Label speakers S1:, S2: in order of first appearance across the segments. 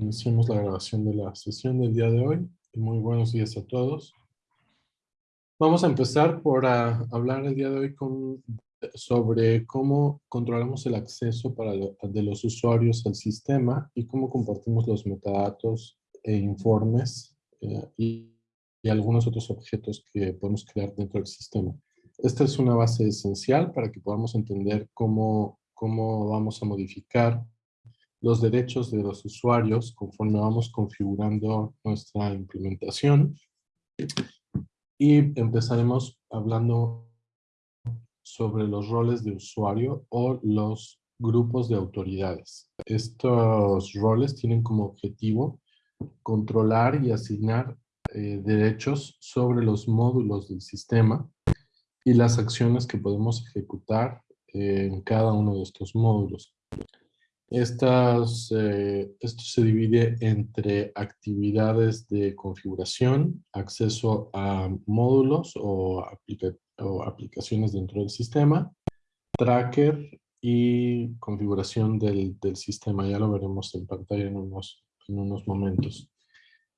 S1: Iniciamos la grabación de la sesión del día de hoy. Muy buenos días a todos. Vamos a empezar por ah, hablar el día de hoy con, sobre cómo controlamos el acceso para de los usuarios al sistema y cómo compartimos los metadatos e informes eh, y, y algunos otros objetos que podemos crear dentro del sistema. Esta es una base esencial para que podamos entender cómo, cómo vamos a modificar los derechos de los usuarios conforme vamos configurando nuestra implementación. Y empezaremos hablando sobre los roles de usuario o los grupos de autoridades. Estos roles tienen como objetivo controlar y asignar eh, derechos sobre los módulos del sistema y las acciones que podemos ejecutar en cada uno de estos módulos. Eh, esto se divide entre actividades de configuración, acceso a módulos o, aplicaciones dentro del sistema, tracker y configuración del, sistema. Ya lo veremos en pantalla en unos, en unos momentos.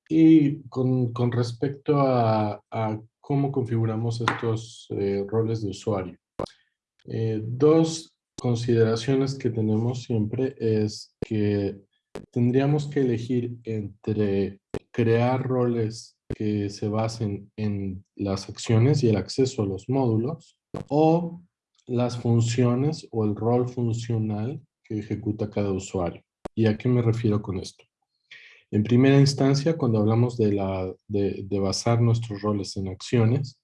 S1: Y con, respecto a, cómo configuramos estos eh, roles de usuario. Eh, dos consideraciones que tenemos siempre es que tendríamos que elegir entre crear roles que se basen en las acciones y el acceso a los módulos o las funciones o el rol funcional que ejecuta cada usuario. ¿Y a qué me refiero con esto? En primera instancia, cuando hablamos de, la, de, basar nuestros roles en acciones,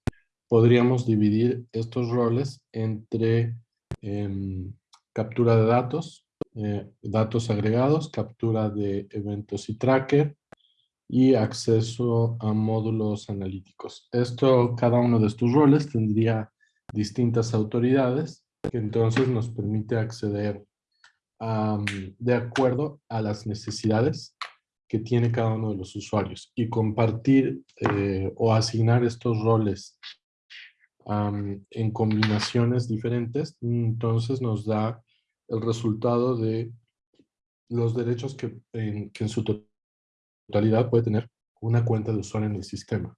S1: podríamos dividir estos roles entre Em, captura de datos, eh, datos agregados, captura de eventos y tracker y acceso a módulos analíticos. Esto, cada uno de estos roles tendría distintas autoridades que entonces nos permite acceder de acuerdo a las necesidades que tiene cada uno de los usuarios y compartir eh, o asignar estos roles en combinaciones diferentes, entonces nos da el resultado de los derechos que en, su totalidad puede tener una cuenta de usuario en el sistema.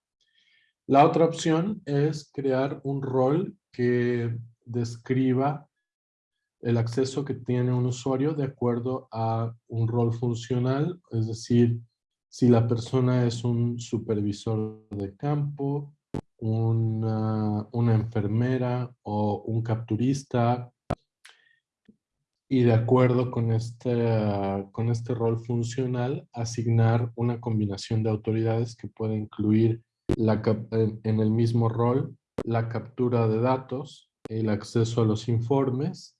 S1: La otra opción es crear un rol que describa el acceso que tiene un usuario de acuerdo a un rol funcional, es decir, si la persona es un supervisor de campo, una, enfermera o un capturista y de acuerdo con este, con este rol funcional, asignar una combinación de autoridades que puede incluir la, en el mismo rol la captura de datos, el acceso a los informes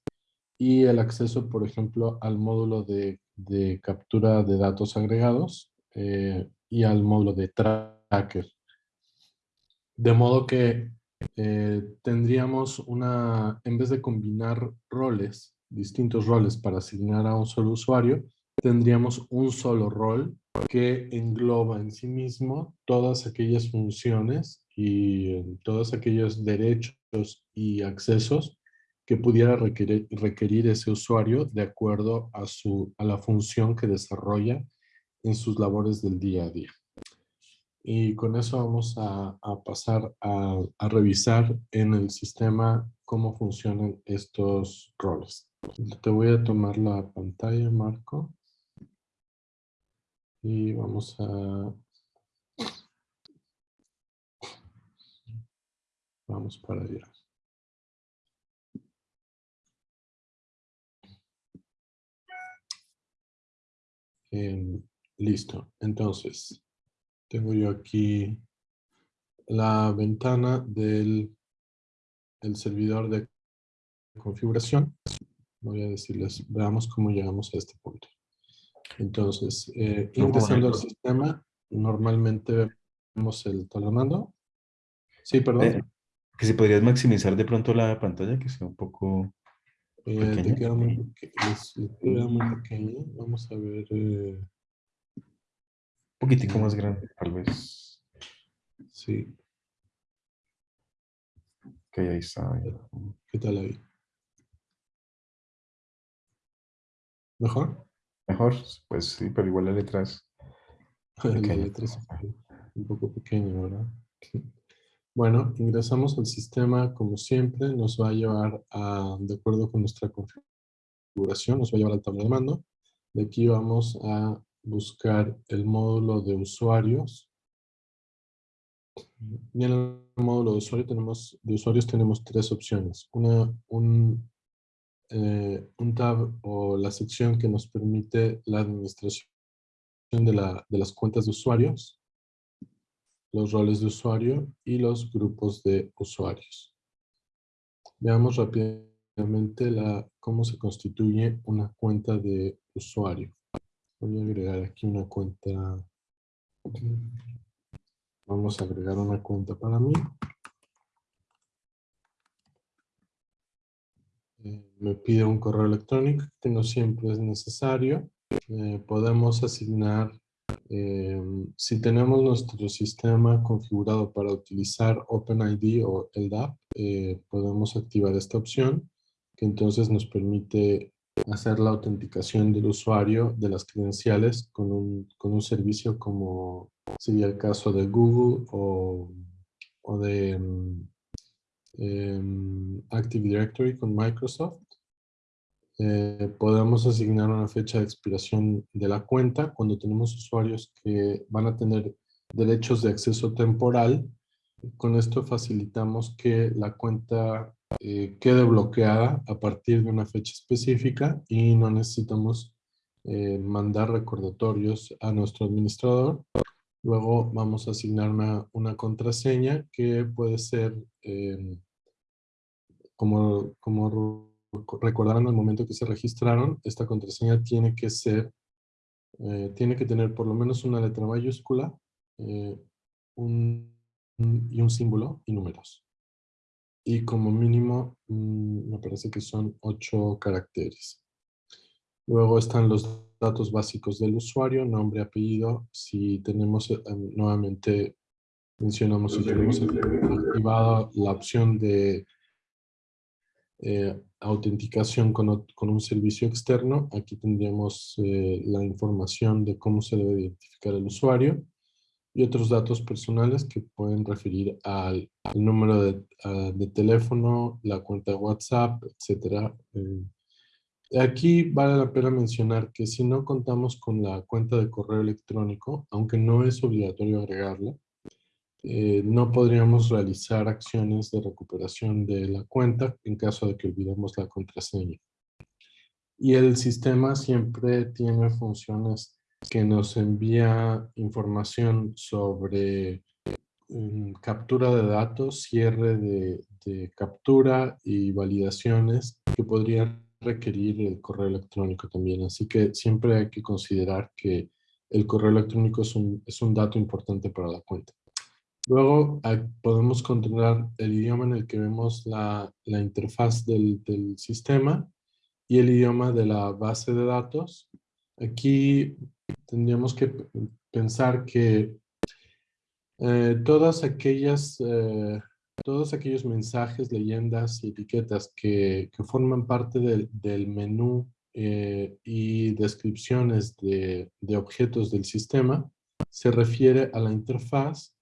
S1: y el acceso, por ejemplo, al módulo de, de captura de datos agregados eh, y al módulo de tracker. De modo que eh, tendríamos una, en vez de combinar roles, distintos roles para asignar a un solo usuario, tendríamos un solo rol que engloba en sí mismo todas aquellas funciones y eh, todos aquellos derechos y accesos que pudiera requerir, requerir, ese usuario de acuerdo a, su, a la función que desarrolla en sus labores del día a día. Y con eso vamos a, pasar a, revisar en el sistema cómo funcionan estos roles. Te voy a tomar la pantalla, Marco. Y vamos a... Vamos para allá. listo. Entonces, tengo yo aquí la ventana del el servidor de configuración. Voy a decirles, veamos cómo llegamos a este punto. Entonces, eh, ingresando al sistema, normalmente vemos el talamando. Sí, perdón. Eh,
S2: que si podrías maximizar de pronto la pantalla, que sea un poco
S1: eh, te queda muy, pequeña. Vamos a ver.
S2: Poquitico más grande, tal vez.
S1: Sí.
S2: Ok, ahí está.
S1: ¿Qué tal ahí? ¿Mejor?
S2: Mejor, pues sí, pero igual la letra es
S1: La letra es un poco pequeña, ¿verdad? Bueno, ingresamos al sistema como siempre, nos va a llevar a, de acuerdo con nuestra configuración, nos va a llevar al tablero de mando. De aquí vamos a buscar el módulo de usuarios. Y en el módulo de, usuario tenemos, de usuarios tenemos tres opciones. Una, un, eh, un tab o la sección que nos permite la administración de, la, de las cuentas de usuarios los roles de usuario y los grupos de usuarios. Veamos rápidamente la, cómo se constituye una cuenta de usuario. Voy a agregar aquí una cuenta. Vamos a agregar una cuenta para mí. Eh, me pide un correo electrónico que no siempre es necesario. Eh, podemos asignar Em, si tenemos nuestro sistema configurado para utilizar OpenID o LDAP, eh, podemos activar esta opción, que entonces nos permite hacer la autenticación del usuario de las credenciales con un, con un servicio como sería el caso de Google o, o de um, Active Directory con Microsoft. Eh, podemos asignar una fecha de expiración de la cuenta cuando tenemos usuarios que van a tener derechos de acceso temporal. Con esto facilitamos que la cuenta eh, quede bloqueada a partir de una fecha específica y no necesitamos eh, mandar recordatorios a nuestro administrador. Luego vamos a asignar una, una contraseña que puede ser como, como recordarán al momento que se registraron, esta contraseña tiene que ser, eh, tiene que tener por lo menos una letra mayúscula eh, un, y un símbolo y números. Y como mínimo, mm, me parece que son ocho caracteres. Luego están los datos básicos del usuario, nombre, apellido. Si tenemos, eh, nuevamente mencionamos si tenemos activada la opción de eh, autenticación con, con, un servicio externo. Aquí tendríamos eh, la información de cómo se debe identificar el usuario y otros datos personales que pueden referir al, número de, de, teléfono, la cuenta de WhatsApp, etc. Eh, aquí vale la pena mencionar que si no contamos con la cuenta de correo electrónico, aunque no es obligatorio agregarla, eh, no podríamos realizar acciones de recuperación de la cuenta en caso de que olvidemos la contraseña. Y el sistema siempre tiene funciones que nos envía información sobre mm, captura de datos, cierre de, de, captura y validaciones que podrían requerir el correo electrónico también. Así que siempre hay que considerar que el correo electrónico es un, es un dato importante para la cuenta. Luego podemos controlar el idioma en el que vemos la, la interfaz del, del, sistema y el idioma de la base de datos. Aquí tendríamos que pensar que eh, todas aquellas, eh, todos aquellos mensajes, leyendas y etiquetas que, que forman parte del, del menú eh, y descripciones de, de objetos del sistema se refiere a la interfaz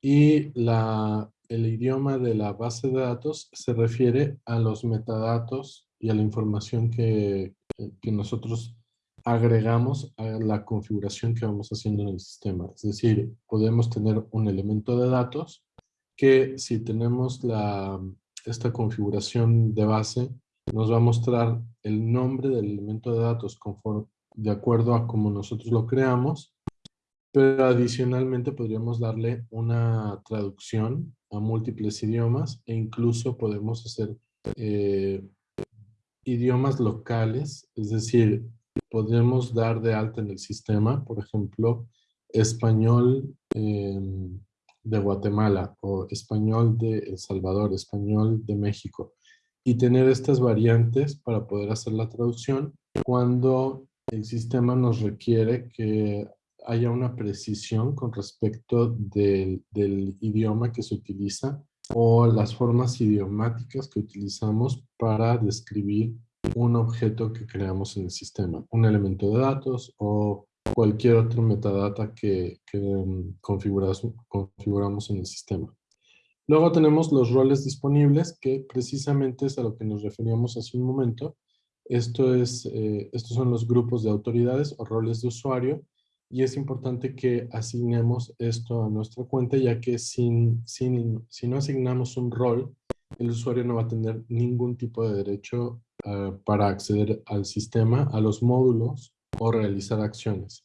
S1: y la, el idioma de la base de datos se refiere a los metadatos y a la información que, que nosotros agregamos a la configuración que vamos haciendo en el sistema. Es decir, podemos tener un elemento de datos que si tenemos la, esta configuración de base, nos va a mostrar el nombre del elemento de datos de acuerdo a cómo nosotros lo creamos pero adicionalmente podríamos darle una traducción a múltiples idiomas e incluso podemos hacer eh, idiomas locales, es decir, podemos dar de alta en el sistema, por ejemplo, español em, de Guatemala o español de El Salvador, español de México y tener estas variantes para poder hacer la traducción cuando el sistema nos requiere que haya una precisión con respecto del, del, idioma que se utiliza o las formas idiomáticas que utilizamos para describir un objeto que creamos en el sistema, un elemento de datos o cualquier otro metadata que, que mm, configuramos en el sistema. Luego tenemos los roles disponibles, que precisamente es a lo que nos referíamos hace un momento. Esto es, eh, estos son los grupos de autoridades o roles de usuario y es importante que asignemos esto a nuestra cuenta ya que sin, sin, si no asignamos un rol, el usuario no va a tener ningún tipo de derecho ah, para acceder al sistema, a los módulos o realizar acciones.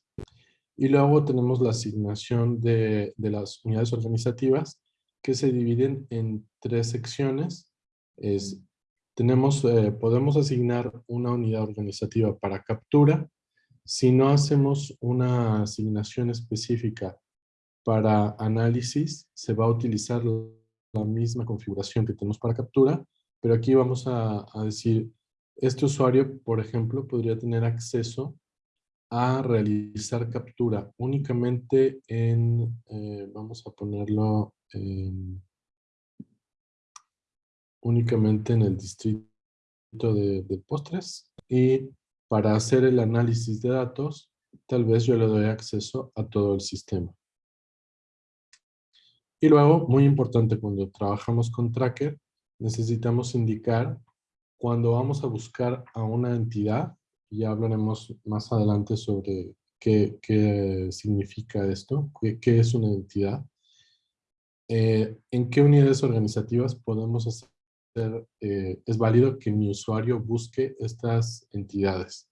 S1: Y luego tenemos la asignación de, las unidades organizativas que se dividen en tres secciones. Es, tenemos, eh, podemos asignar una unidad organizativa para captura. Si no hacemos una asignación específica para análisis, se va a utilizar la misma configuración que tenemos para captura, pero aquí vamos a decir, este usuario, por ejemplo, podría tener acceso a realizar captura únicamente en, eh, vamos a ponerlo únicamente en el distrito de, de, postres y para hacer el análisis de datos, tal vez yo le doy acceso a todo el sistema. Y luego, muy importante, cuando trabajamos con Tracker, necesitamos indicar cuando vamos a buscar a una entidad, ya hablaremos más adelante sobre qué, qué significa esto, qué, qué es una entidad, eh, ¿en qué unidades organizativas podemos hacer, eh, es válido que mi usuario busque estas entidades?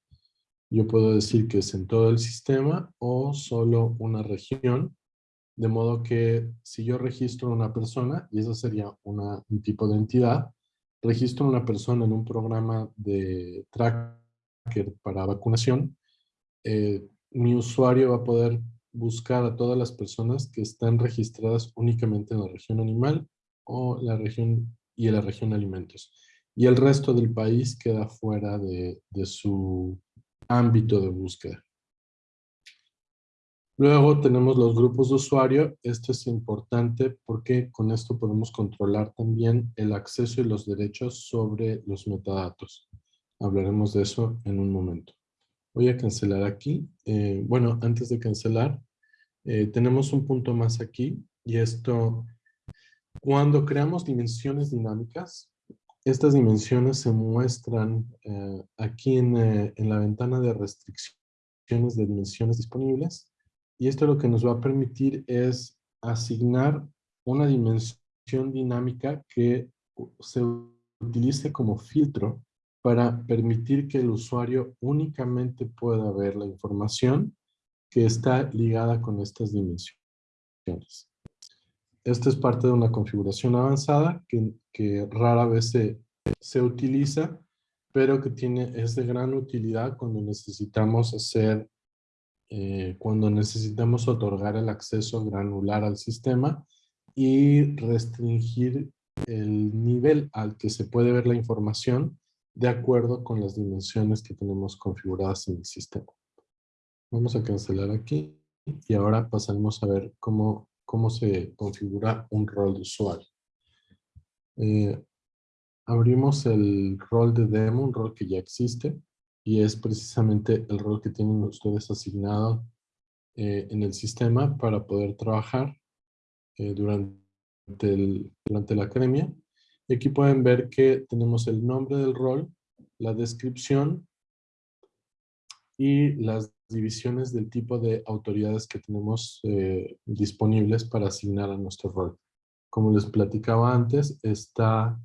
S1: Yo puedo decir que es en todo el sistema o solo una región, de modo que si yo registro una persona, y eso sería una, un tipo de entidad, registro una persona en un programa de tracker para vacunación, eh, mi usuario va a poder buscar a todas las personas que están registradas únicamente en la región animal o la región y en la región alimentos. Y el resto del país queda fuera de su ámbito de búsqueda. Luego tenemos los grupos de usuario. Esto es importante porque con esto podemos controlar también el acceso y los derechos sobre los metadatos. Hablaremos de eso en un momento. Voy a cancelar aquí. Eh, bueno, antes de cancelar, eh, tenemos un punto más aquí y esto, cuando creamos dimensiones dinámicas, estas dimensiones se muestran eh, aquí en, eh, en, la ventana de restricciones de dimensiones disponibles y esto lo que nos va a permitir es asignar una dimensión dinámica que se utilice como filtro para permitir que el usuario únicamente pueda ver la información que está ligada con estas dimensiones. Esta es parte de una configuración avanzada que, que rara vez se, se, utiliza, pero que tiene, es de gran utilidad cuando necesitamos hacer, eh, cuando necesitamos otorgar el acceso granular al sistema y restringir el nivel al que se puede ver la información de acuerdo con las dimensiones que tenemos configuradas en el sistema. Vamos a cancelar aquí y ahora pasaremos a ver cómo, cómo se configura un rol de usuario. Eh, abrimos el rol de demo, un rol que ya existe y es precisamente el rol que tienen ustedes asignado eh, en el sistema para poder trabajar eh, durante, el, durante la academia. Y aquí pueden ver que tenemos el nombre del rol, la descripción y las divisiones del tipo de autoridades que tenemos eh, disponibles para asignar a nuestro rol. Como les platicaba antes, está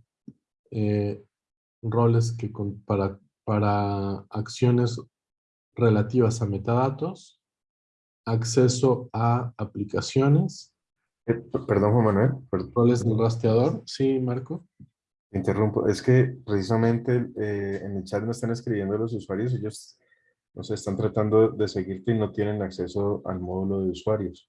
S1: roles que para, para acciones relativas a metadatos, acceso a aplicaciones.
S2: Eh, perdón, Juan Manuel.
S1: Roles del rastreador. Sí, Marco.
S2: Interrumpo. Es que precisamente en el chat me están escribiendo los usuarios. Ellos no se están tratando de seguirte y no tienen acceso al módulo de usuarios.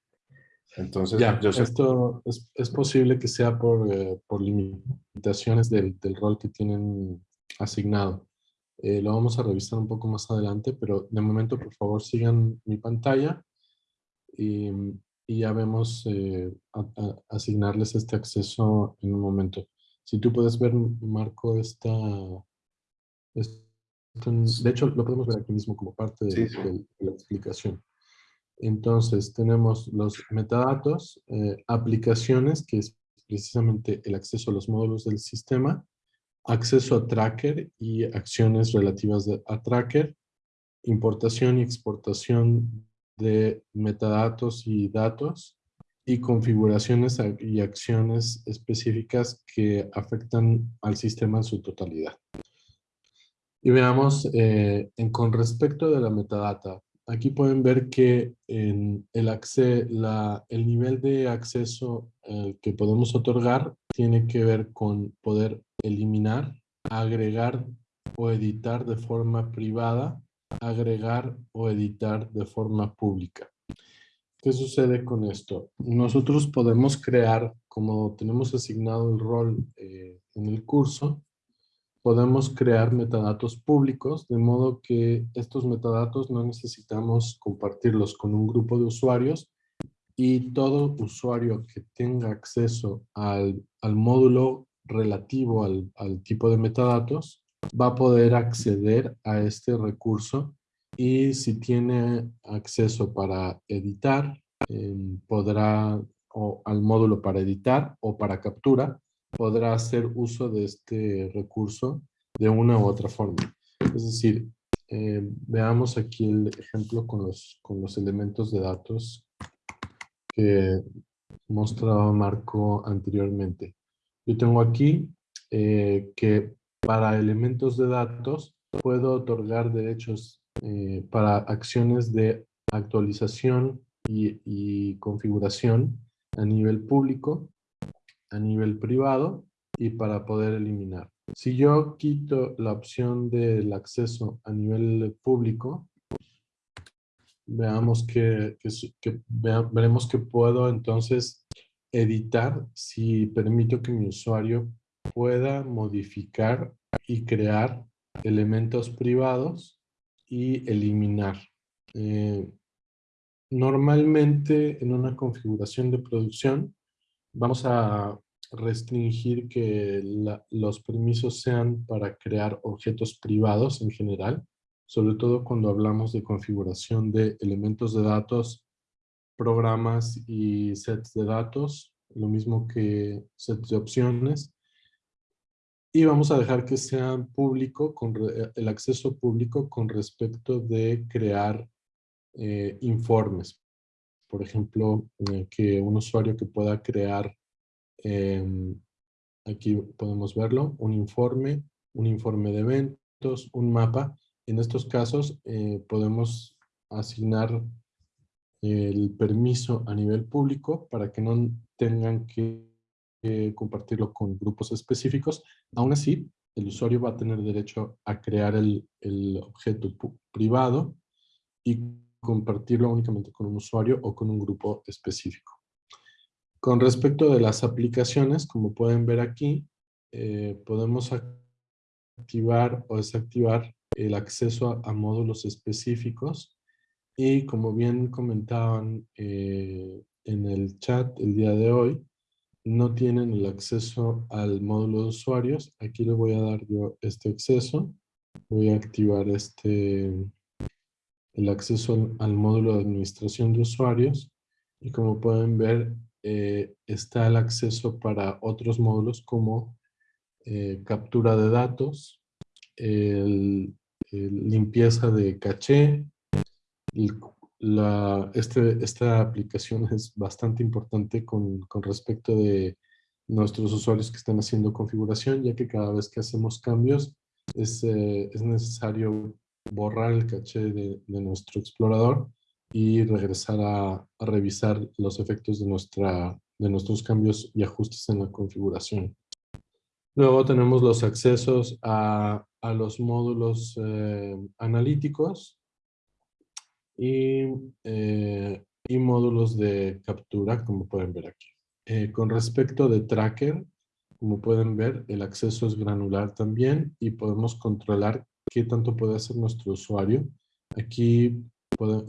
S2: Entonces,
S1: ya, yo esto es, es, posible que sea por, eh, por limitaciones del, del, rol que tienen asignado. Eh, lo vamos a revisar un poco más adelante, pero de momento, por favor, sigan mi pantalla y, y ya vemos eh, a, a asignarles este acceso en un momento. Si tú puedes ver, Marco, esta, esta de hecho, lo podemos ver aquí mismo como parte de, la explicación. Entonces, tenemos los metadatos, eh, aplicaciones, que es precisamente el acceso a los módulos del sistema, acceso a tracker y acciones relativas a tracker, importación y exportación de metadatos y datos, y configuraciones y acciones específicas que afectan al sistema en su totalidad. Y veamos, eh, con respecto de la metadata, aquí pueden ver que el, la, el nivel de acceso eh, que podemos otorgar tiene que ver con poder eliminar, agregar o editar de forma privada, agregar o editar de forma pública. ¿Qué sucede con esto? Nosotros podemos crear, como tenemos asignado el rol eh, en el curso, podemos crear metadatos públicos, de modo que estos metadatos no necesitamos compartirlos con un grupo de usuarios y todo usuario que tenga acceso al, módulo relativo al, tipo de metadatos va a poder acceder a este recurso y si tiene acceso para editar, em, podrá, o al módulo para editar o para captura, podrá hacer uso de este recurso de una u otra forma. Es decir, em, veamos aquí el ejemplo con los, con los elementos de datos que mostraba Marco anteriormente. Yo tengo aquí eh, que para elementos de datos puedo otorgar derechos eh, para acciones de actualización y, configuración a nivel público, a nivel privado y para poder eliminar. Si yo quito la opción del acceso a nivel público, veamos que, veremos que puedo entonces editar si permito que mi usuario pueda modificar y crear elementos privados y eliminar. Eh, normalmente en una configuración de producción vamos a restringir que los permisos sean para crear objetos privados en general, sobre todo cuando hablamos de configuración de elementos de datos, programas y sets de datos, lo mismo que sets de opciones, y vamos a dejar que sea público, con eh, el acceso público con respecto de crear eh, informes. Por ejemplo, eh, que un usuario que pueda crear, em, aquí podemos verlo, un informe, un informe de eventos, un mapa. En estos casos podemos asignar el permiso a nivel público para que no tengan que compartirlo con grupos específicos. Aún así, el usuario va a tener derecho a crear el, el objeto privado y compartirlo únicamente con un usuario o con un grupo específico. Con respecto de las aplicaciones, como pueden ver aquí, eh, podemos activar o desactivar el acceso a, módulos específicos y como bien comentaban eh, en el chat el día de hoy, no tienen el acceso al módulo de usuarios, aquí le voy a dar yo este acceso. Voy a activar este, el acceso al, módulo de administración de usuarios. Y como pueden ver, eh, está el acceso para otros módulos como eh, captura de datos, limpieza de caché, el la, este, esta aplicación es bastante importante con, respecto de nuestros usuarios que están haciendo configuración, ya que cada vez que hacemos cambios es, eh, es necesario borrar el caché de, nuestro explorador y regresar a, a, revisar los efectos de, nuestra, de nuestros cambios y ajustes en la configuración. Luego tenemos los accesos a, a los módulos eh, analíticos, y, eh, y módulos de captura, como pueden ver aquí. Eh, con respecto de tracker, como pueden ver, el acceso es granular también y podemos controlar qué tanto puede hacer nuestro usuario. Aquí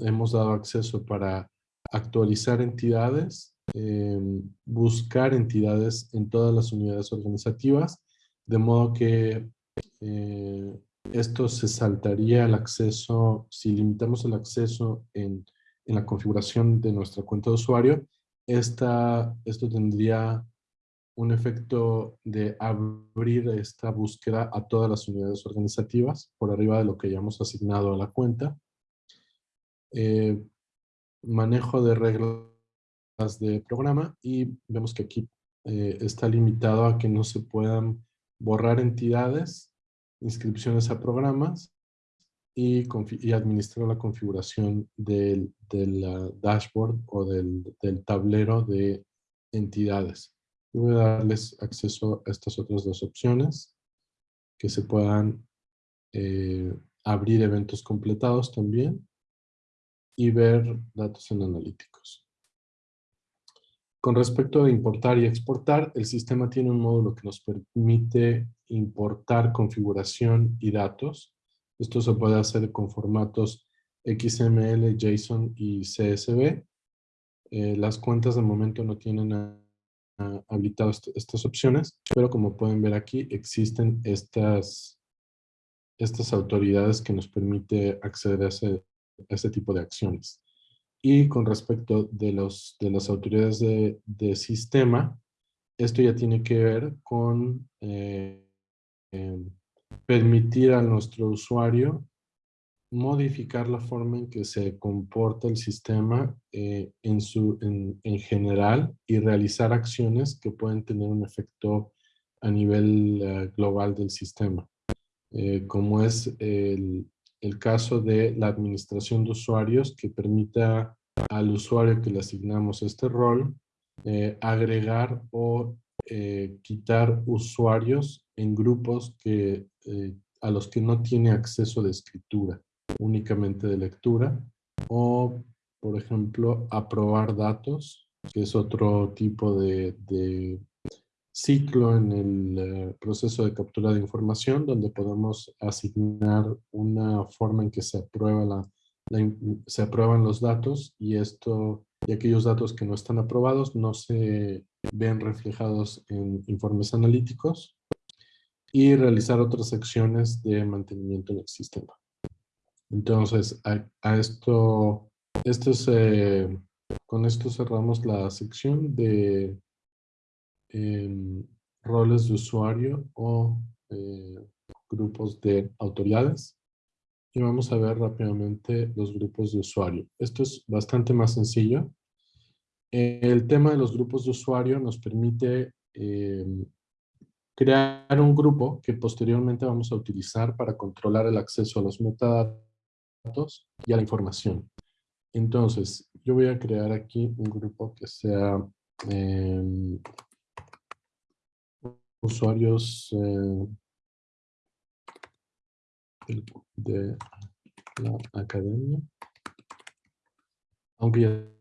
S1: hemos dado acceso para actualizar entidades, em, buscar entidades en todas las unidades organizativas, de modo que eh, esto se saltaría el acceso, si limitamos el acceso en, la configuración de nuestra cuenta de usuario, esto tendría un efecto de abrir esta búsqueda a todas las unidades organizativas por arriba de lo que ya hemos asignado a la cuenta. Eh, manejo de reglas de programa y vemos que aquí eh, está limitado a que no se puedan borrar entidades, inscripciones a programas y, administrar la configuración del, dashboard o del, tablero de entidades. voy a darles acceso a estas otras dos opciones, que se puedan eh, abrir eventos completados también y ver datos en analíticos. Con respecto a importar y exportar, el sistema tiene un módulo que nos permite importar configuración y datos esto se puede hacer con formatos XML, JSON y CSV. Eh, las cuentas de momento no tienen habilitadas estas opciones, pero como pueden ver aquí existen estas, estas autoridades que nos permite acceder a ese tipo de acciones. Y con respecto de, los, de las autoridades de, sistema, esto ya tiene que ver con eh, em, permitir a nuestro usuario modificar la forma en que se comporta el sistema eh, en, su, en, general y realizar acciones que pueden tener un efecto a nivel eh, global del sistema. Eh, como es el, el, caso de la administración de usuarios que permita al usuario que le asignamos este rol agregar o quitar usuarios en grupos que eh, a los que no tiene acceso de escritura, únicamente de lectura, o, por ejemplo, aprobar datos, que es otro tipo de, ciclo en el eh, proceso de captura de información, donde podemos asignar una forma en que se, aprueba la, se aprueban los datos y esto y aquellos datos que no están aprobados no se ven reflejados en informes analíticos y realizar otras acciones de mantenimiento en el sistema. Entonces, a, esto, esto es, eh, con esto cerramos la sección de em, roles de usuario o eh, grupos de autoridades. Y vamos a ver rápidamente los grupos de usuario. Esto es bastante más sencillo. El tema de los grupos de usuario nos permite em, crear un grupo que posteriormente vamos a utilizar para controlar el acceso a los metadatos y a la información. Entonces, yo voy a crear aquí un grupo que sea em, usuarios eh, de la academia. Aunque ya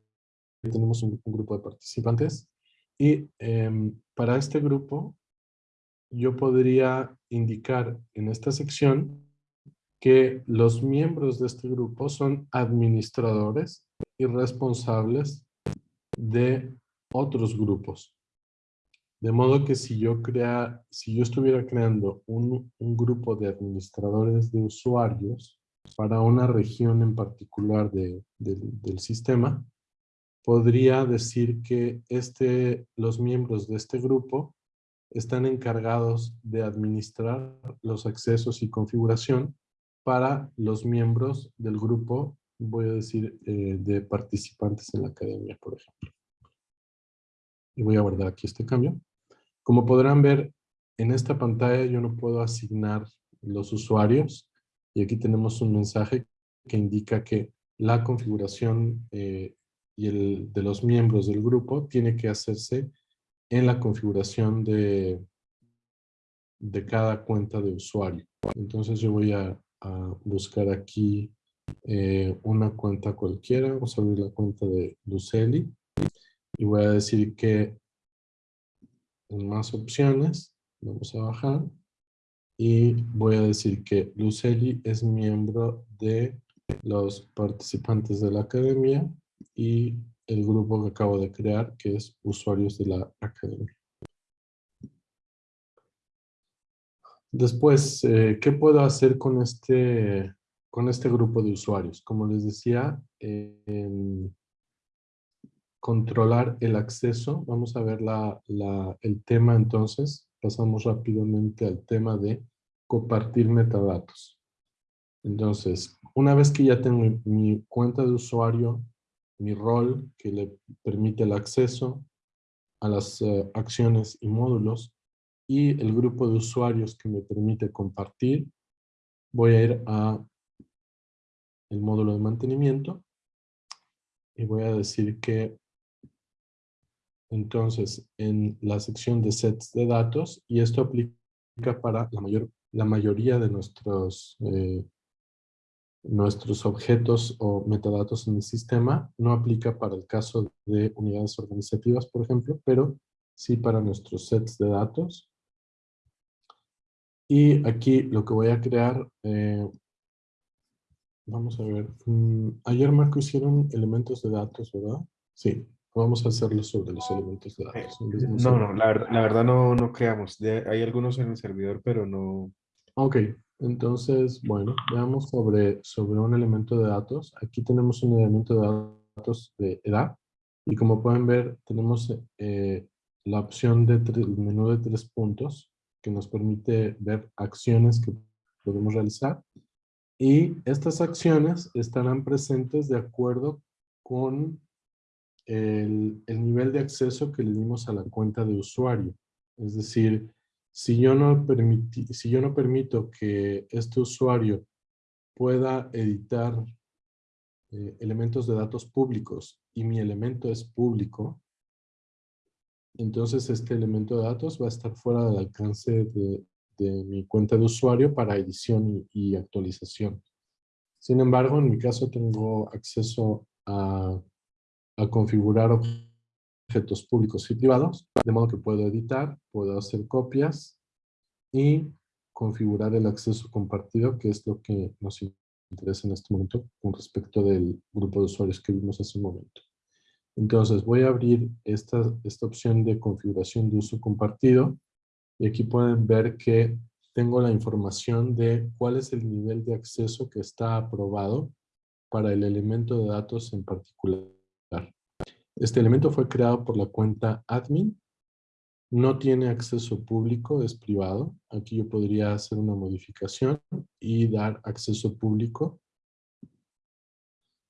S1: tenemos un, grupo de participantes. Y em, para este grupo yo podría indicar en esta sección que los miembros de este grupo son administradores y responsables de otros grupos. De modo que si yo, crea, si yo estuviera creando un, grupo de administradores de usuarios para una región en particular del sistema, podría decir que este, los miembros de este grupo están encargados de administrar los accesos y configuración para los miembros del grupo, voy a decir, eh, de participantes en la academia, por ejemplo. Y voy a guardar aquí este cambio. Como podrán ver, en esta pantalla yo no puedo asignar los usuarios. Y aquí tenemos un mensaje que indica que la configuración eh, y el de los miembros del grupo tiene que hacerse en la configuración de, de cada cuenta de usuario. Entonces yo voy a, buscar aquí eh, una cuenta cualquiera. Vamos a abrir la cuenta de Luceli. Y voy a decir que más opciones, vamos a bajar. Y voy a decir que Luceli es miembro de los participantes de la academia y el grupo que acabo de crear, que es usuarios de la academia. Después, eh, ¿qué puedo hacer con este, con este grupo de usuarios? Como les decía, em, controlar el acceso. Vamos a ver la, el tema entonces. Pasamos rápidamente al tema de compartir metadatos. Entonces, una vez que ya tengo mi cuenta de usuario, mi rol que le permite el acceso a las eh, acciones y módulos, y el grupo de usuarios que me permite compartir, voy a ir a el módulo de mantenimiento y voy a decir que entonces en la sección de sets de datos, y esto aplica para la, mayor, la mayoría de nuestros, eh, nuestros objetos o metadatos en el sistema, no aplica para el caso de unidades organizativas, por ejemplo, pero sí para nuestros sets de datos. Y aquí lo que voy a crear, eh, vamos a ver, mm, ayer Marco hicieron elementos de datos, ¿verdad? Sí, vamos a hacerlo sobre los elementos de datos.
S2: no, no, la verdad, la verdad no, no creamos, hay algunos en el servidor, pero no...
S1: Ok, entonces, bueno, veamos sobre, sobre un elemento de datos. Aquí tenemos un elemento de datos de edad, y como pueden ver, tenemos eh, la opción de menú de tres puntos, que nos permite ver acciones que podemos realizar. Y estas acciones estarán presentes de acuerdo con el, el, nivel de acceso que le dimos a la cuenta de usuario. Es decir, si yo no, permití, si yo no permito que este usuario pueda editar eh, elementos de datos públicos y mi elemento es público, entonces este elemento de datos va a estar fuera del alcance de, mi cuenta de usuario para edición y, actualización. Sin embargo, en mi caso tengo acceso a, configurar objetos públicos y privados, de modo que puedo editar, puedo hacer copias y configurar el acceso compartido, que es lo que nos interesa en este momento con respecto del grupo de usuarios que vimos hace un momento. Entonces voy a abrir esta, esta opción de configuración de uso compartido y aquí pueden ver que tengo la información de cuál es el nivel de acceso que está aprobado para el elemento de datos en particular. Este elemento fue creado por la cuenta admin, no tiene acceso público, es privado. Aquí yo podría hacer una modificación y dar acceso público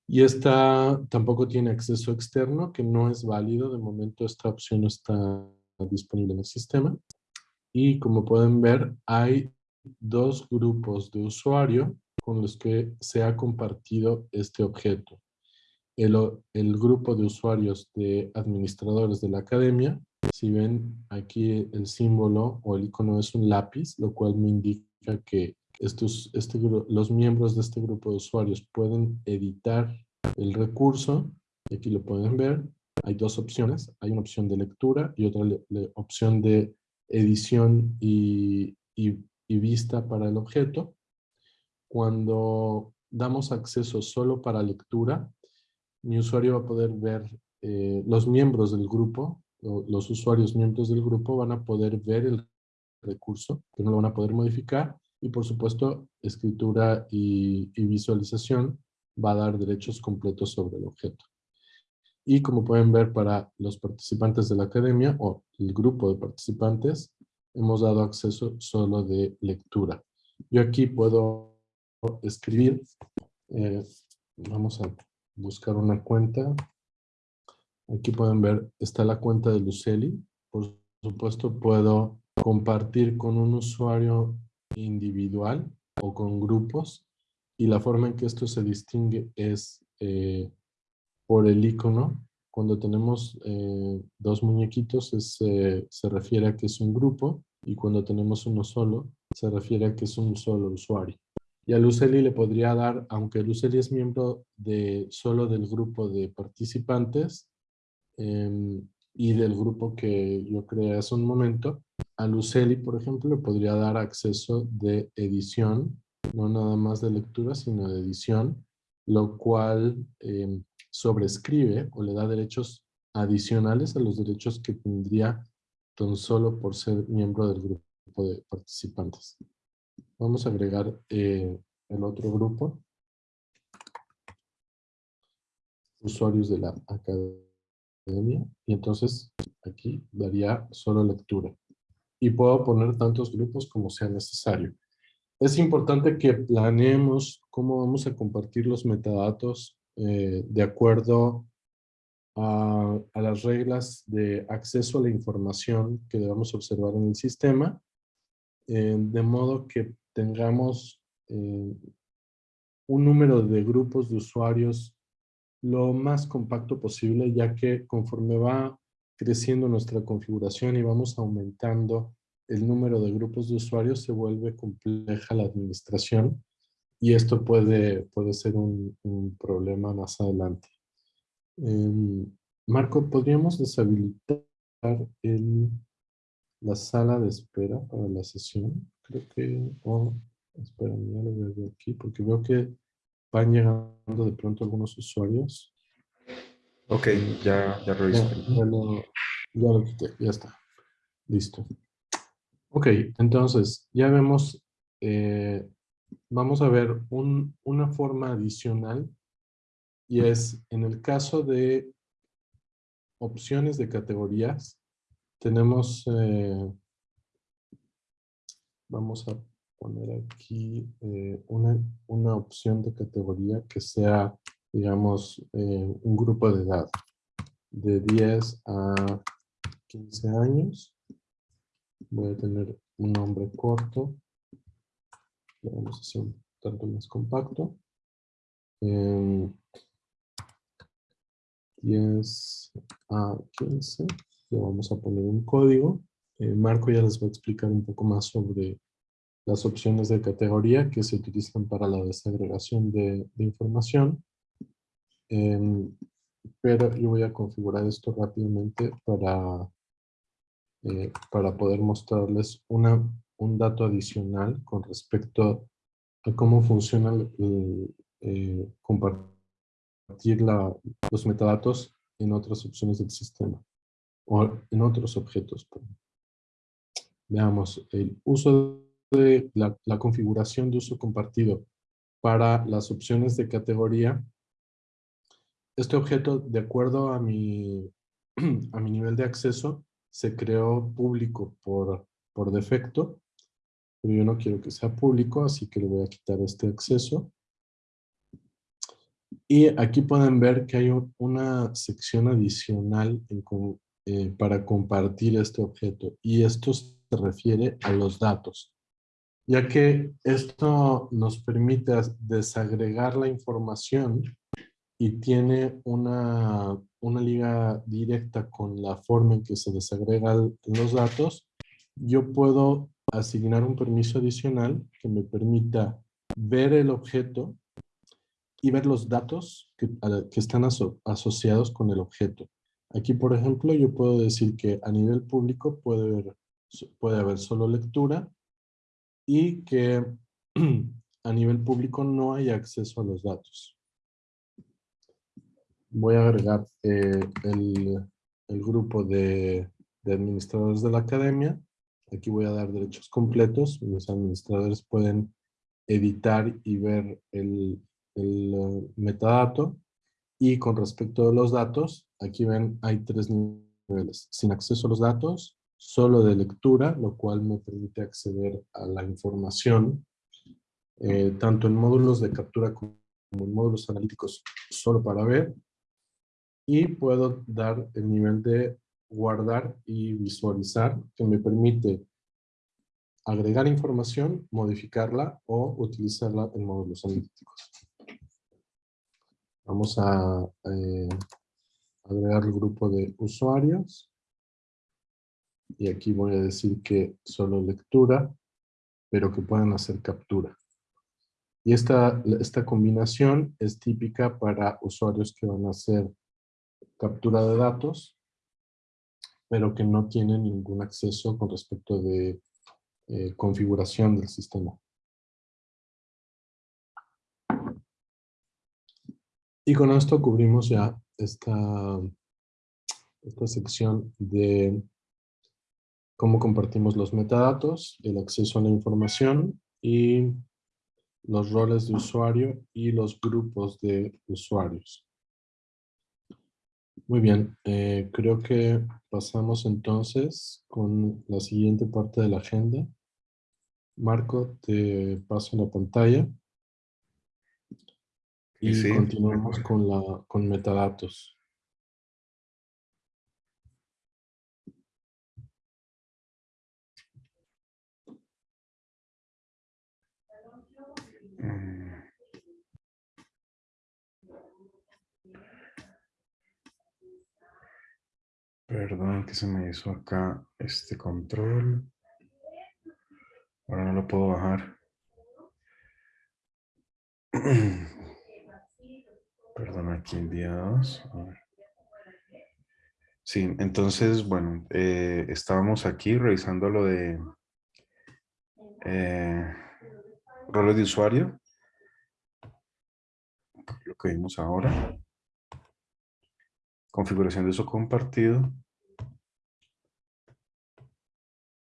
S1: y esta tampoco tiene acceso externo, que no es válido. De momento esta opción no está disponible en el sistema. Y como pueden ver, hay dos grupos de usuario con los que se ha compartido este objeto. El, el grupo de usuarios de administradores de la academia, si ven aquí el símbolo o el icono es un lápiz, lo cual me indica que estos, este, los miembros de este grupo de usuarios pueden editar el recurso, y aquí lo pueden ver, hay dos opciones, hay una opción de lectura y otra opción de edición y, vista para el objeto. Cuando damos acceso solo para lectura, mi usuario va a poder ver eh, los miembros del grupo, los usuarios miembros del grupo van a poder ver el recurso, que no lo van a poder modificar, y por supuesto, escritura y, visualización va a dar derechos completos sobre el objeto. Y como pueden ver para los participantes de la academia o el grupo de participantes, hemos dado acceso solo de lectura. Yo aquí puedo escribir, eh, vamos a buscar una cuenta. Aquí pueden ver, está la cuenta de Luceli. Por supuesto puedo compartir con un usuario individual o con grupos y la forma en que esto se distingue es eh, por el icono. Cuando tenemos eh, dos muñequitos se refiere a que es un grupo y cuando tenemos uno solo se refiere a que es un solo usuario. Y a Luceli le podría dar, aunque Luceli es miembro de solo del grupo de participantes em, y del grupo que yo creé hace un momento, a Luceli, por ejemplo, le podría dar acceso de edición, no nada más de lectura, sino de edición, lo cual em, sobrescribe o le da derechos adicionales a los derechos que tendría tan solo por ser miembro del grupo de participantes. Vamos a agregar eh, el otro grupo. Usuarios de la academia. Y entonces aquí daría solo lectura. Y puedo poner tantos grupos como sea necesario. Es importante que planeemos cómo vamos a compartir los metadatos eh, de acuerdo a, las reglas de acceso a la información que debemos observar en el sistema, eh, de modo que tengamos eh, un número de grupos de usuarios lo más compacto posible, ya que conforme va creciendo nuestra configuración y vamos aumentando el número de grupos de usuarios, se vuelve compleja la administración y esto puede, puede ser un, un problema más adelante. Em, Marco, ¿podríamos deshabilitar el, la sala de espera para la sesión? Creo que... Oh, espera, ya lo veo aquí porque veo que van llegando de pronto algunos usuarios.
S2: Ok, ya, ya revisé.
S1: Ya, lo, quité, ya está. Listo. Ok, entonces ya vemos, eh, vamos a ver un, una forma adicional y es en el caso de opciones de categorías, tenemos, eh, vamos a poner aquí eh, una, una, opción de categoría que sea, digamos, eh, un grupo de edad de 10 a 15 años. Voy a tener un nombre corto. vamos a hacer un tanto más compacto. 10 a 15. Le vamos a poner un código. Eh, Marco ya les va a explicar un poco más sobre las opciones de categoría que se utilizan para la desagregación de, información. Em, pero yo voy a configurar esto rápidamente para, eh, para poder mostrarles una, un dato adicional con respecto a cómo funciona el, eh, compartir los metadatos en otras opciones del sistema o en otros objetos. Veamos, el uso de la, la, configuración de uso compartido para las opciones de categoría. Este objeto, de acuerdo a mi, a mi nivel de acceso, se creó público por, por defecto, pero yo no quiero que sea público, así que le voy a quitar este acceso. Y aquí pueden ver que hay una sección adicional eh, para compartir este objeto. Y esto se refiere a los datos. Ya que esto nos permite desagregar la información y tiene una, una liga directa con la forma en que se desagregan los datos, yo puedo asignar un permiso adicional que me permita ver el objeto y ver los datos que, que están asociados con el objeto. Aquí, por ejemplo, yo puedo decir que a nivel público puede haber, puede haber solo lectura y que a nivel público no hay acceso a los datos. Voy a agregar eh, el, el, grupo de, de administradores de la academia. Aquí voy a dar derechos completos. Los administradores pueden editar y ver el, el eh, metadato y con respecto a los datos, aquí ven hay tres niveles. Sin acceso a los datos, solo de lectura, lo cual me permite acceder a la información, eh, tanto en módulos de captura como en módulos analíticos solo para ver. Y puedo dar el nivel de guardar y visualizar, que me permite agregar información, modificarla o utilizarla en módulos analíticos. Vamos a eh, agregar el grupo de usuarios. Y aquí voy a decir que solo lectura, pero que puedan hacer captura. Y esta, esta combinación es típica para usuarios que van a hacer captura de datos, pero que no tienen ningún acceso con respecto de eh, configuración del sistema. Y con esto cubrimos ya esta, esta sección de cómo compartimos los metadatos, el acceso a la información y los roles de usuario y los grupos de usuarios. Muy bien, eh, creo que pasamos entonces con la siguiente parte de la agenda. Marco, te paso la pantalla. Y continuamos con, la, con metadatos.
S2: Perdón que se me hizo acá este control. Ahora no lo puedo bajar. Perdón, aquí en día 2. Sí, entonces, bueno, eh, estábamos aquí revisando lo de eh, roles de usuario. Lo que vimos ahora. Configuración de uso compartido.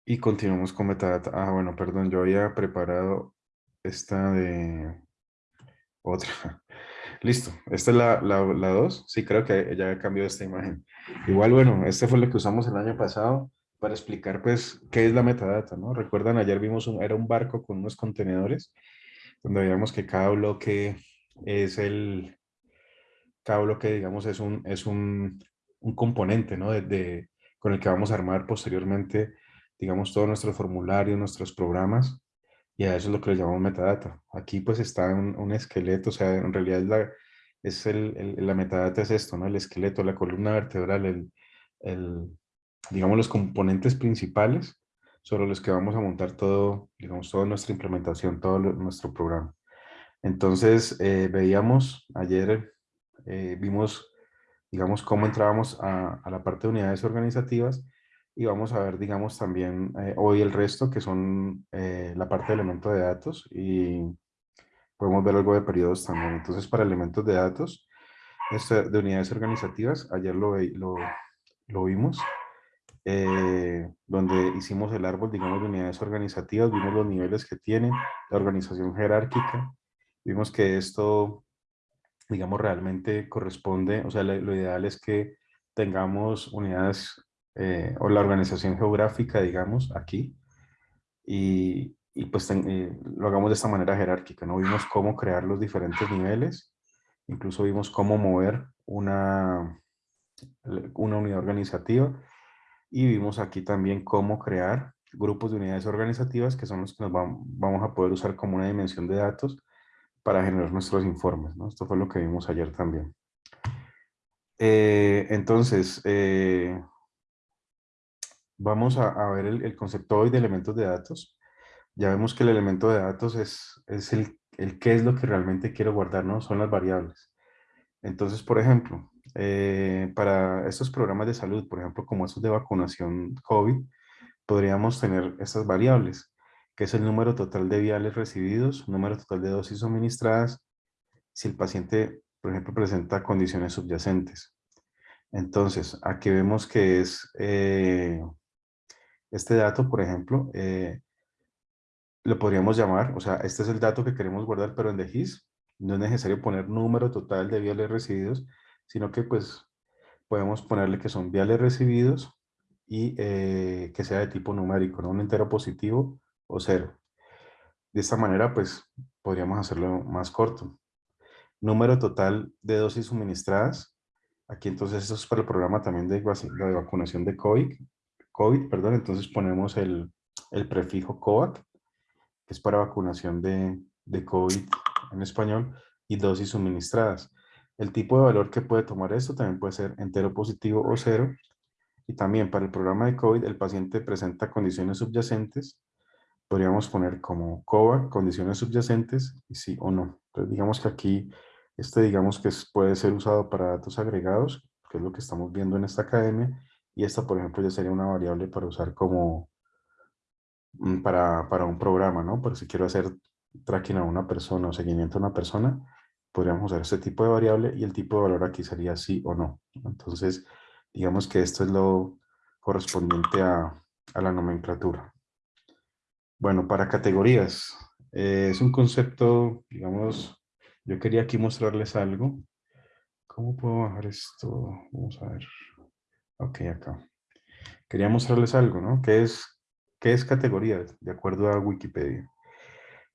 S2: Y continuamos con metadata. Ah, bueno, perdón, yo había preparado esta de otra. Listo, esta es la 2. La, dos. sí, creo que ya cambiado esta imagen. Igual, bueno, este fue lo que usamos el año pasado para explicar, pues, qué es la metadata, ¿no? Recuerdan, ayer vimos, un, era un barco con unos contenedores, donde veíamos que cada bloque es el, cada bloque, digamos, es un, es un, un componente, ¿no? De, con el que vamos a armar posteriormente, digamos, todos nuestros formularios, nuestros programas, y a eso es lo que le llamamos metadata. Aquí pues está un, esqueleto, o sea, en realidad es la, es el, la metadata es esto, ¿no? El esqueleto, la columna vertebral, el, el, digamos, los componentes principales sobre los que vamos a montar todo, digamos, toda nuestra implementación, todo nuestro programa. Entonces, eh, veíamos ayer, eh, vimos, digamos, cómo entrábamos a, a, la parte de unidades organizativas y vamos a ver, digamos, también eh, hoy el resto, que son eh, la parte de elementos de datos y podemos ver algo de periodos también. Entonces, para elementos de datos, este, de unidades organizativas, ayer lo, lo, lo vimos, eh, donde hicimos el árbol, digamos, de unidades organizativas, vimos los niveles que tienen, la organización jerárquica, vimos que esto, digamos, realmente corresponde, o sea, lo ideal es que tengamos unidades eh, o la organización geográfica, digamos, aquí, y, y pues eh, lo hagamos de esta manera jerárquica, ¿no? Vimos cómo crear los diferentes niveles, incluso vimos cómo mover una, una unidad organizativa, y vimos aquí también cómo crear grupos de unidades organizativas, que son los que nos vamos a poder usar como una dimensión de datos para generar nuestros informes, ¿no? Esto fue lo que vimos ayer también. Eh, entonces, vamos a, ver el, concepto hoy de elementos de datos. Ya vemos que el elemento de datos es, es el, el qué es lo que realmente quiero guardar, ¿no? Son las variables. Entonces, por ejemplo, eh, para estos programas de salud, por ejemplo, como estos de vacunación COVID, podríamos tener estas variables, que es el número total de viales recibidos, número total de dosis suministradas, si el paciente, por ejemplo, presenta condiciones subyacentes. Entonces, aquí vemos que es eh, este dato, por ejemplo, eh, lo podríamos llamar, o sea, este es el dato que queremos guardar, pero en DGIS no es necesario poner número total de viales recibidos, sino que pues podemos ponerle que son viales recibidos y eh, que sea de tipo numérico, ¿no? Un entero positivo o cero. De esta manera, pues, podríamos hacerlo más corto. Número total de dosis suministradas. Aquí entonces esto es para el programa también de, de vacunación de COVID, COVID, perdón, entonces ponemos el, prefijo COVAC, que es para vacunación de, de COVID en español, y dosis suministradas. El tipo de valor que puede tomar esto también puede ser entero positivo o cero. Y también para el programa de COVID, el paciente presenta condiciones subyacentes. Podríamos poner como COVAC, condiciones subyacentes, y sí o no. Entonces digamos que aquí, este digamos que puede ser usado para datos agregados, que es lo que estamos viendo en esta academia, y esta, por ejemplo, ya sería una variable para usar como mm, para, para un programa, ¿no? Por si quiero hacer tracking a una persona o seguimiento a una persona, podríamos usar este tipo de variable y el tipo de valor aquí sería sí o no. Entonces, digamos que esto es lo correspondiente a, a la nomenclatura. Bueno, para categorías, eh, es un concepto, digamos, yo quería aquí mostrarles algo. ¿Cómo puedo bajar esto? Vamos a ver. Ok, acá. Quería mostrarles algo, ¿no? ¿Qué es, qué es categoría? De acuerdo a Wikipedia.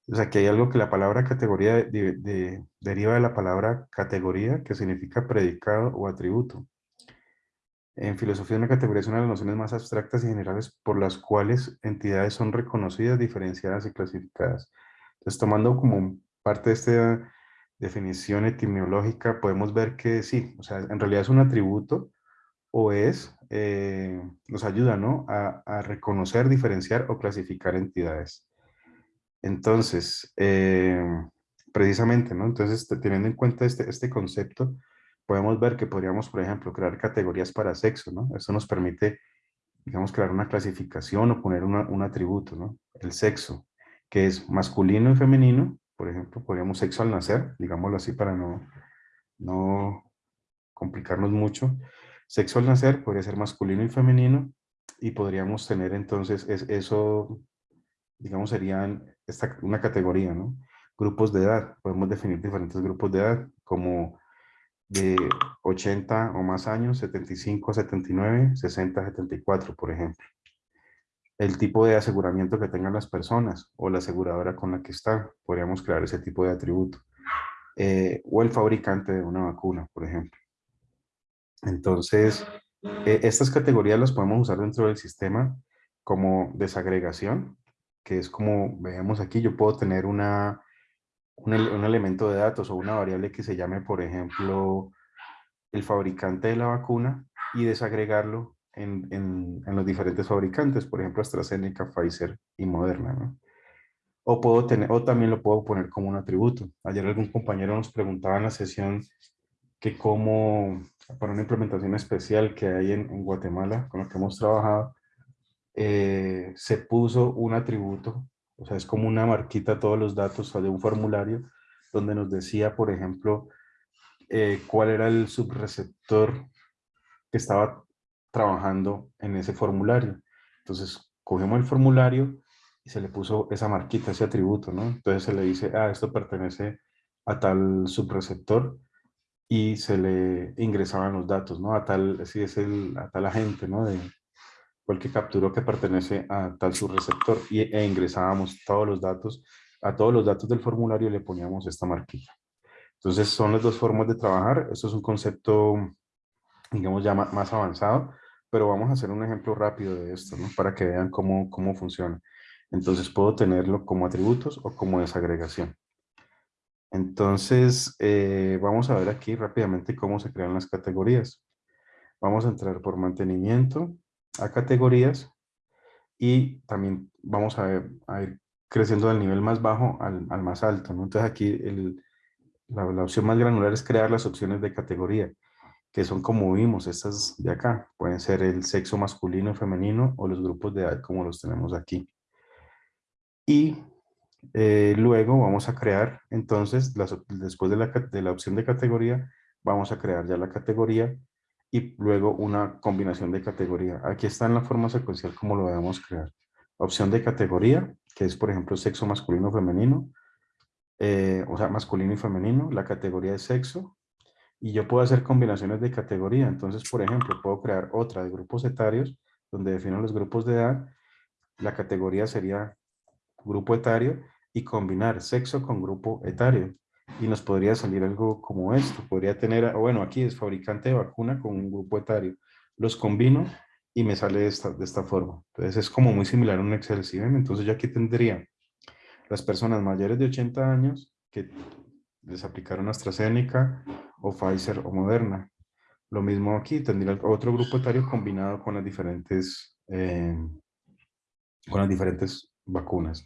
S2: O sea, que hay algo que la palabra categoría deriva de la palabra categoría, que significa predicado o atributo. En filosofía, una categoría es una de las nociones más abstractas y generales por las cuales entidades son reconocidas, diferenciadas y clasificadas. Entonces, tomando como parte de esta definición etimológica, podemos ver que sí, o sea, en realidad es un atributo o es, eh, nos ayuda, ¿no? A, a, reconocer, diferenciar o clasificar entidades. Entonces, eh, precisamente, ¿no? Entonces, teniendo en cuenta este, este concepto, podemos ver que podríamos, por ejemplo, crear categorías para sexo, ¿no? Eso nos permite, digamos, crear una clasificación o poner un atributo, ¿no? El sexo, que es masculino y femenino, por ejemplo, podríamos sexo al nacer, digámoslo así para no, no complicarnos mucho. Sexo al nacer podría ser masculino y femenino, y podríamos tener entonces es, eso, digamos, serían esta, una categoría, ¿no? Grupos de edad, podemos definir diferentes grupos de edad, como de 80 o más años, 75 a 79, 60 a 74, por ejemplo. El tipo de aseguramiento que tengan las personas o la aseguradora con la que están, podríamos crear ese tipo de atributo. Eh, o el fabricante de una vacuna, por ejemplo. Entonces, eh, estas categorías las podemos usar dentro del sistema como desagregación, que es como veamos aquí, yo puedo tener una, un, elemento de datos o una variable que se llame, por ejemplo, el fabricante de la vacuna y desagregarlo en, en, los diferentes fabricantes, por ejemplo, AstraZeneca, Pfizer y Moderna. O, puedo tener, o también lo puedo poner como un atributo. Ayer algún compañero nos preguntaba en la sesión que cómo, para una implementación especial que hay en, Guatemala, con la que hemos trabajado, eh, se puso un atributo o sea, es como una marquita todos los datos de un formulario donde nos decía, por ejemplo, eh, cuál era el subreceptor que estaba trabajando en ese formulario. Entonces, cogemos el formulario y se le puso esa marquita, ese atributo, ¿no? Entonces se le dice, ah, esto pertenece a tal subreceptor y se le ingresaban los datos, ¿no? A tal, si es el, a tal agente, ¿no? De, cualquier capturó que pertenece a tal subreceptor y, e ingresábamos todos los datos, a todos los datos del formulario le poníamos esta marquilla. Entonces son las dos formas de trabajar. Esto es un concepto, digamos, ya más avanzado, pero vamos a hacer un ejemplo rápido de esto, ¿no? Para que vean cómo, cómo funciona. Entonces puedo tenerlo como atributos o como desagregación. Entonces, eh, vamos a ver aquí rápidamente cómo se crean las categorías. Vamos a entrar por mantenimiento a categorías y también vamos a, ir creciendo del nivel más bajo al, más alto. Entonces aquí la, opción más granular es crear las opciones de categoría, que son como vimos, estas de acá. Pueden ser el sexo masculino, femenino o los grupos de edad como los tenemos aquí. Y eh, luego vamos a crear, entonces, después de la, opción de categoría, vamos a crear ya la categoría y luego una combinación de categoría. Aquí está en la forma secuencial como lo debemos crear. Opción de categoría, que es por ejemplo sexo masculino femenino, eh, o sea, masculino y femenino, la categoría de sexo, y yo puedo hacer combinaciones de categoría. Entonces, por ejemplo, puedo crear otra de grupos etarios, donde defino los grupos de edad. La categoría sería grupo etario y combinar sexo con grupo etario y nos podría salir algo como esto. Podría tener, bueno, aquí es fabricante de vacuna con un grupo etario. Los combino y me sale de esta, de esta forma. Entonces es como muy similar a un Excel, ¿sí? Entonces yo aquí tendría las personas mayores de 80 años que les aplicaron AstraZeneca o Pfizer o Moderna. Lo mismo aquí, tendría otro grupo etario combinado con las diferentes, eh, con las diferentes vacunas.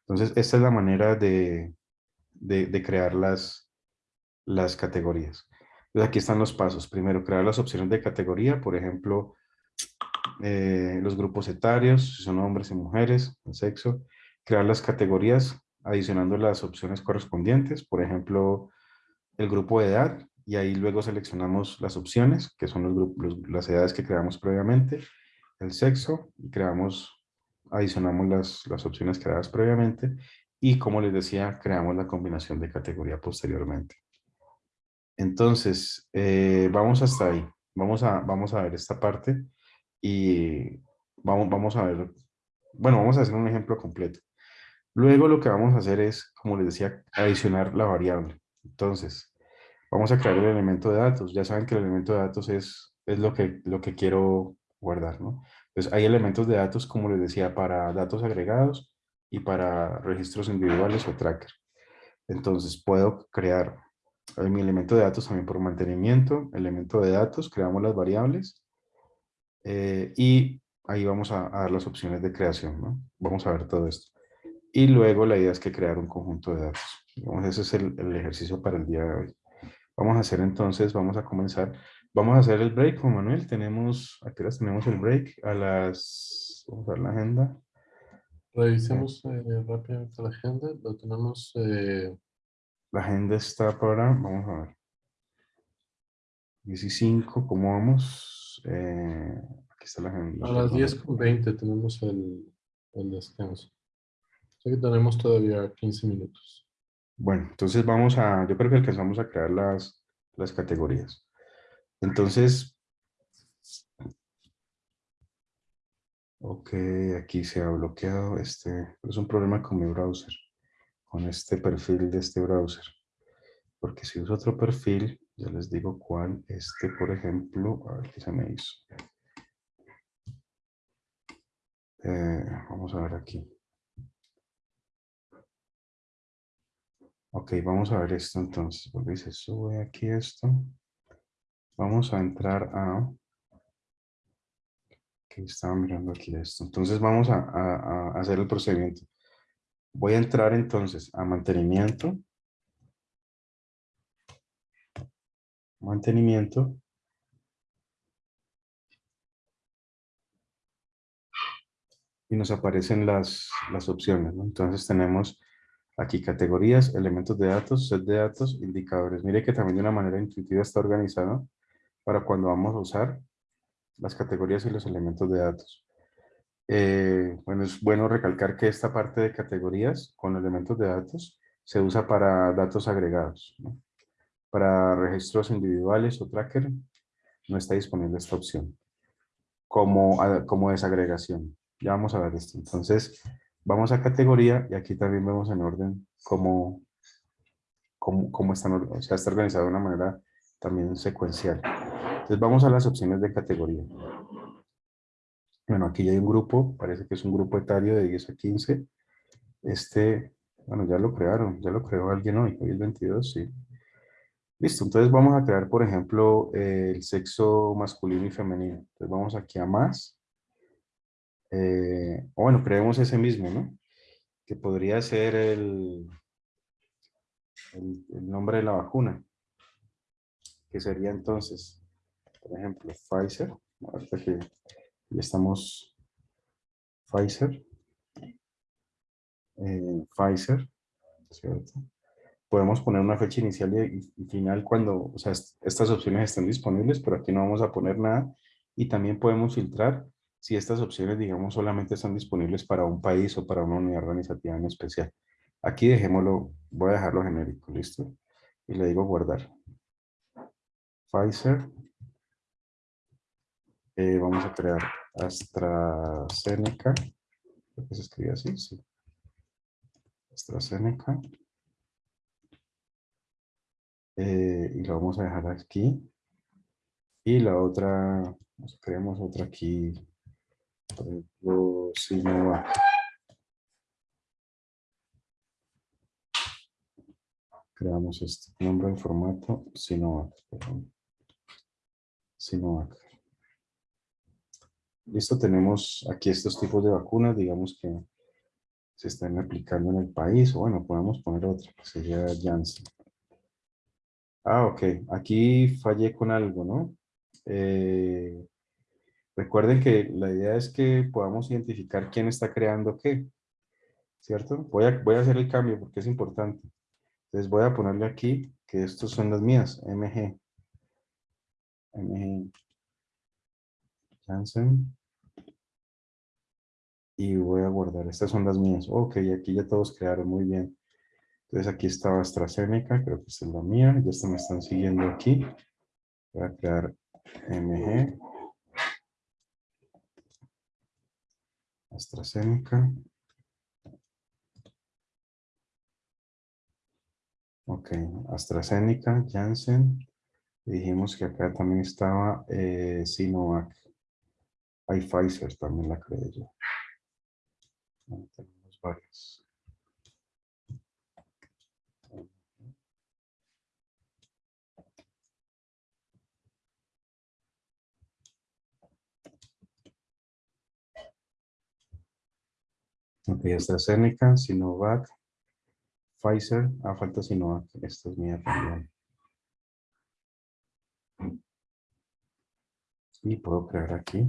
S2: Entonces, esta es la manera de, de, crear las, las categorías. Entonces aquí están los pasos. Primero, crear las opciones de categoría, por ejemplo, eh, los grupos etarios, si son hombres y mujeres, el sexo. Crear las categorías adicionando las opciones correspondientes, por ejemplo, el grupo de edad, y ahí luego seleccionamos las opciones, que son los grupos, las edades que creamos previamente, el sexo, y creamos, adicionamos las, las opciones creadas previamente, y como les decía, creamos la combinación de categoría posteriormente. Entonces, eh, vamos hasta ahí. Vamos a, vamos a ver esta parte y vamos, vamos a ver, bueno, vamos a hacer un ejemplo completo. Luego lo que vamos a hacer es, como les decía, adicionar la variable. Entonces, vamos a crear el elemento de datos. Ya saben que el elemento de datos es, es lo, que, lo que quiero guardar, ¿no? Entonces, hay elementos de datos, como les decía, para datos agregados y para registros individuales o tracker. Entonces, puedo crear mi elemento de datos también por mantenimiento, elemento de datos, creamos las variables eh, y ahí vamos a, dar las opciones de creación, ¿no? Vamos a ver todo esto. Y luego la idea es que crear un conjunto de datos. ese es el, ejercicio para el día de hoy. Vamos a hacer entonces, vamos a comenzar. Vamos a hacer el break con Manuel. Tenemos, aquí las tenemos el break a las, vamos a ver la agenda.
S1: Revisemos eh, rápidamente la agenda. Lo tenemos eh,
S2: la agenda está para, vamos a ver. 15, ¿cómo vamos? Eh, aquí está la agenda.
S1: A las 10 con 20 tenemos el, el descanso. Así que tenemos todavía 15 minutos.
S2: Bueno, entonces vamos a, yo creo que alcanzamos a crear las, las categorías. Entonces, ok, aquí se ha bloqueado este, es un problema con mi browser con este perfil de este browser. Porque si uso otro perfil, ya les digo cuál, este por ejemplo, a ver qué se me hizo. Eh, vamos a ver aquí. Ok, vamos a ver esto entonces. Porque se sube aquí esto. Vamos a entrar a... Que estaba mirando aquí esto. Entonces vamos a, hacer el procedimiento. Voy a entrar entonces a mantenimiento. Mantenimiento. Y nos aparecen las, las opciones. Entonces tenemos aquí categorías, elementos de datos, set de datos, indicadores. Mire que también de una manera intuitiva está organizado para cuando vamos a usar las categorías y los elementos de datos. Eh, bueno, es bueno recalcar que esta parte de categorías con elementos de datos se usa para datos agregados. Para registros individuales o tracker no está disponible esta opción como, como desagregación. Ya vamos a ver esto. Entonces, vamos a categoría y aquí también vemos en orden cómo, cómo, cómo están, o sea, está organizado de una manera también secuencial. Entonces, vamos a las opciones de categoría. Bueno, aquí ya hay un grupo, parece que es un grupo etario de 10 a 15. Este, bueno, ya lo crearon, ya lo creó alguien hoy, hoy es 22, sí. Listo, entonces vamos a crear, por ejemplo, el sexo masculino y femenino. Entonces vamos aquí a más. Eh, bueno, creemos ese mismo, ¿no? Que podría ser el, el, nombre de la vacuna. Que sería entonces, por ejemplo, Pfizer. Ahorita que y estamos Pfizer. Eh, Pfizer, ¿cierto? Podemos poner una fecha inicial y, final cuando, o sea, estas opciones estén disponibles, pero aquí no vamos a poner nada. Y también podemos filtrar si estas opciones, digamos, solamente están disponibles para un país o para una unidad organizativa en especial. Aquí dejémoslo, voy a dejarlo genérico, ¿listo? Y le digo guardar. Pfizer, eh, vamos a crear AstraZeneca. Creo que se escribe así, sí. AstraZeneca. Eh, y lo vamos a dejar aquí. Y la otra, creamos otra aquí, por ejemplo, Sinovac. Creamos este nombre en formato Sinovac. Sinovac. Listo, tenemos aquí estos tipos de vacunas, digamos que se están aplicando en el país, o bueno, podemos poner otra, que sería Janssen. Ah, ok, aquí fallé con algo, ¿no? Eh, recuerden que la idea es que podamos identificar quién está creando qué, ¿cierto? Voy a, voy a hacer el cambio porque es importante. Entonces voy a ponerle aquí que estos son las mías, MG. MG Janssen. y voy a guardar. Estas son las mías. Ok, aquí ya todos crearon muy bien. Entonces aquí estaba AstraZeneca, creo que es la mía. Ya están, me están siguiendo aquí. Voy a crear MG. AstraZeneca. Ok, AstraZeneca, Janssen. Dijimos que acá también estaba eh, Sinovac. Hay Pfizer, también la creé yo. tenemos varias. Ok, AstraZeneca, Sinovac, Pfizer, ah, falta Sinovac, esta es mía también. Y puedo crear aquí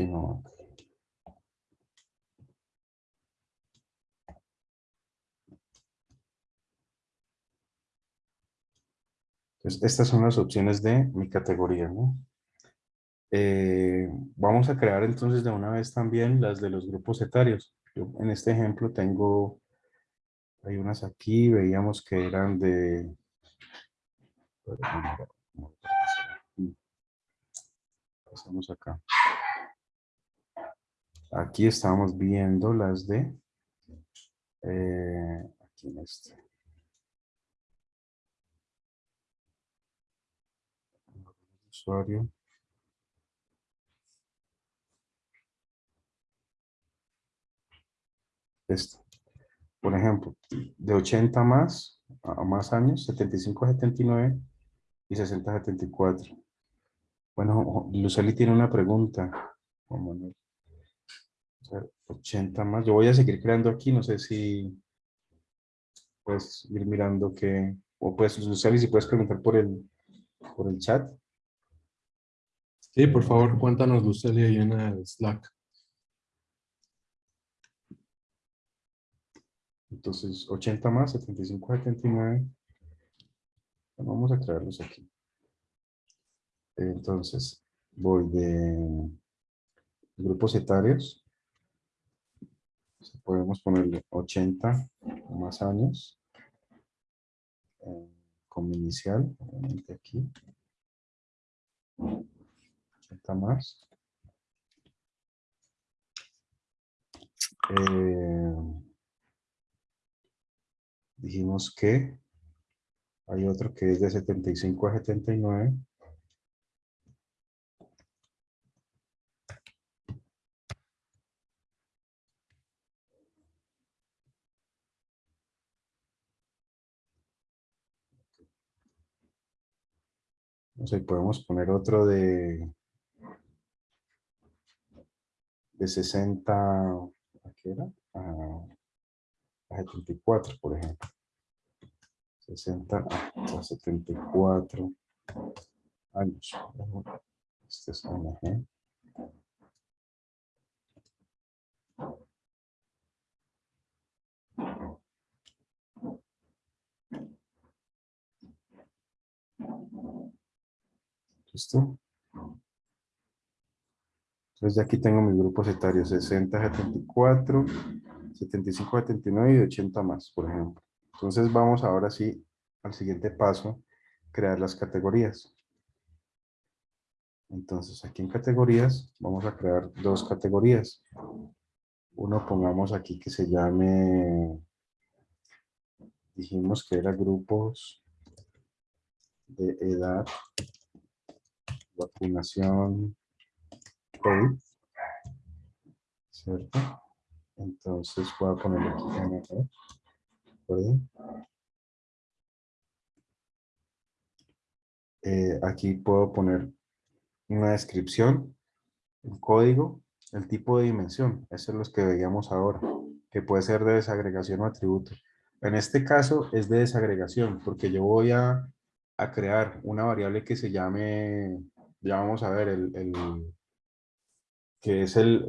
S2: Entonces, estas son las opciones de mi categoría, ¿no? Eh, vamos a crear entonces de una vez también las de los grupos etarios. Yo en este ejemplo tengo, hay unas aquí, veíamos que eran de... Pasamos acá. Aquí estamos viendo las de... Eh, aquí en este. Usuario. esto. Por ejemplo, de 80 más, a más años, 75 a 79 y 60 a 74. Bueno, Luceli tiene una pregunta. 80 más. Yo voy a seguir creando aquí, no sé si puedes ir mirando que, o puedes, Luceli, si puedes preguntar por el, por el chat.
S1: Sí, por favor, cuéntanos, Luceli, ahí en el Slack.
S2: Entonces, 80 más, 75, 79. Bueno, vamos a crearlos aquí. Entonces, voy de grupos etarios. Podemos ponerle 80 más años. Eh, como inicial, obviamente aquí. 80 más. Eh, dijimos que hay otro que es de 75 a 79. No sé, podemos poner otro de de 60, ¿a qué era? Ah, a 74, por ejemplo. 60 a 74 años. Este es MG. ¿Listo? Entonces ya aquí tengo mis grupos etarios, 60 a 74, 75, 79 y 80 más, por ejemplo. Entonces vamos ahora sí al siguiente paso, crear las categorías. Entonces aquí en categorías vamos a crear dos categorías. Uno pongamos aquí que se llame, dijimos que era grupos de edad, vacunación, COVID, ¿cierto? Entonces voy a poner aquí eh, aquí puedo poner una descripción, el código, el tipo de dimensión. Eso es lo que veíamos ahora, que puede ser de desagregación o atributo. En este caso es de desagregación, porque yo voy a, crear una variable que se llame, ya vamos a ver, el, que es el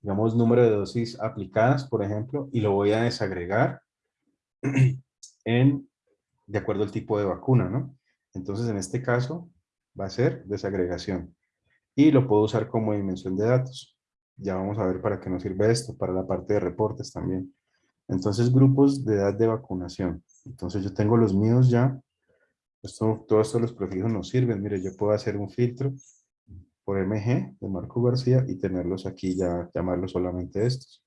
S2: digamos, número de dosis aplicadas, por ejemplo, y lo voy a desagregar en, de acuerdo al tipo de vacuna, ¿no? Entonces, en este caso, va a ser desagregación. y lo puedo usar como dimensión de datos. Ya vamos a ver para qué nos sirve esto, para la parte de reportes también. Entonces, grupos de edad de vacunación. Entonces, yo tengo los míos ya. Esto, todos estos los prefijos nos sirven. Mire, yo puedo hacer un filtro por MG de Marco García y tenerlos aquí ya, llamarlos solamente estos.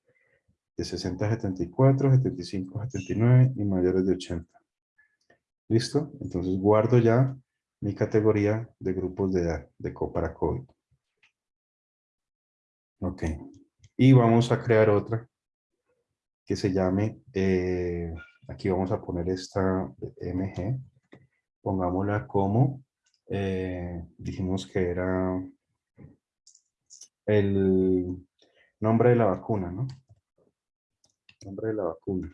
S2: De 60 a 74, 75 a 79 y mayores de 80. ¿Listo? Entonces guardo ya mi categoría de grupos de edad de para COVID. Ok. Y vamos a crear otra que se llame, eh, aquí vamos a poner esta MG, pongámosla como, eh, dijimos que era el nombre de la vacuna, ¿no? Nombre de la vacuna.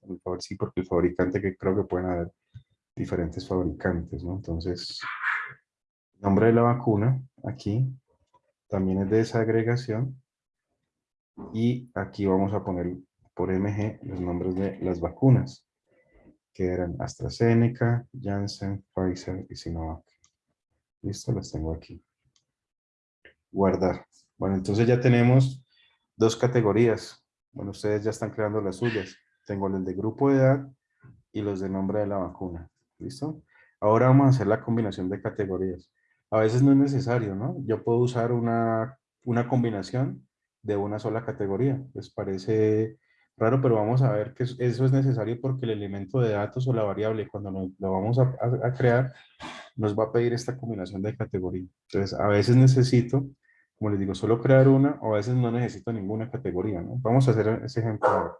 S2: Por favor, sí, porque el fabricante que creo que pueden haber diferentes fabricantes, ¿no? Entonces, nombre de la vacuna, aquí, también es de esa agregación. Y aquí vamos a poner por MG los nombres de las vacunas, que eran AstraZeneca, Janssen, Pfizer y Sinovac. Listo, las tengo aquí. Guardar. Bueno, entonces ya tenemos dos categorías. Bueno, ustedes ya están creando las suyas. Tengo el de grupo de edad y los de nombre de la vacuna. ¿Listo? Ahora vamos a hacer la combinación de categorías. A veces no es necesario, ¿no? Yo puedo usar una, una combinación de una sola categoría. Les parece raro, pero vamos a ver que eso es necesario porque el elemento de datos o la variable, cuando lo, vamos a, crear, nos va a pedir esta combinación de categoría. Entonces, a veces necesito, como les digo, solo crear una, o a veces no necesito ninguna categoría. Vamos a hacer ese ejemplo ahora.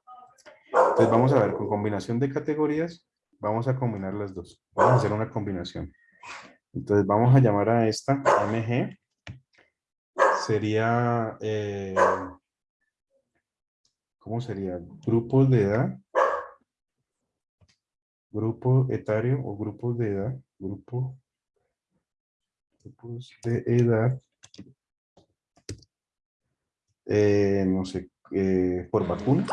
S2: Entonces, vamos a ver, con combinación de categorías, Vamos a combinar las dos. Vamos a hacer una combinación. Entonces vamos a llamar a esta MG. Sería, eh, ¿cómo sería? Grupos de edad. Grupo etario o grupos de edad. Grupo, grupos de edad. Eh, no sé, eh, por vacuna.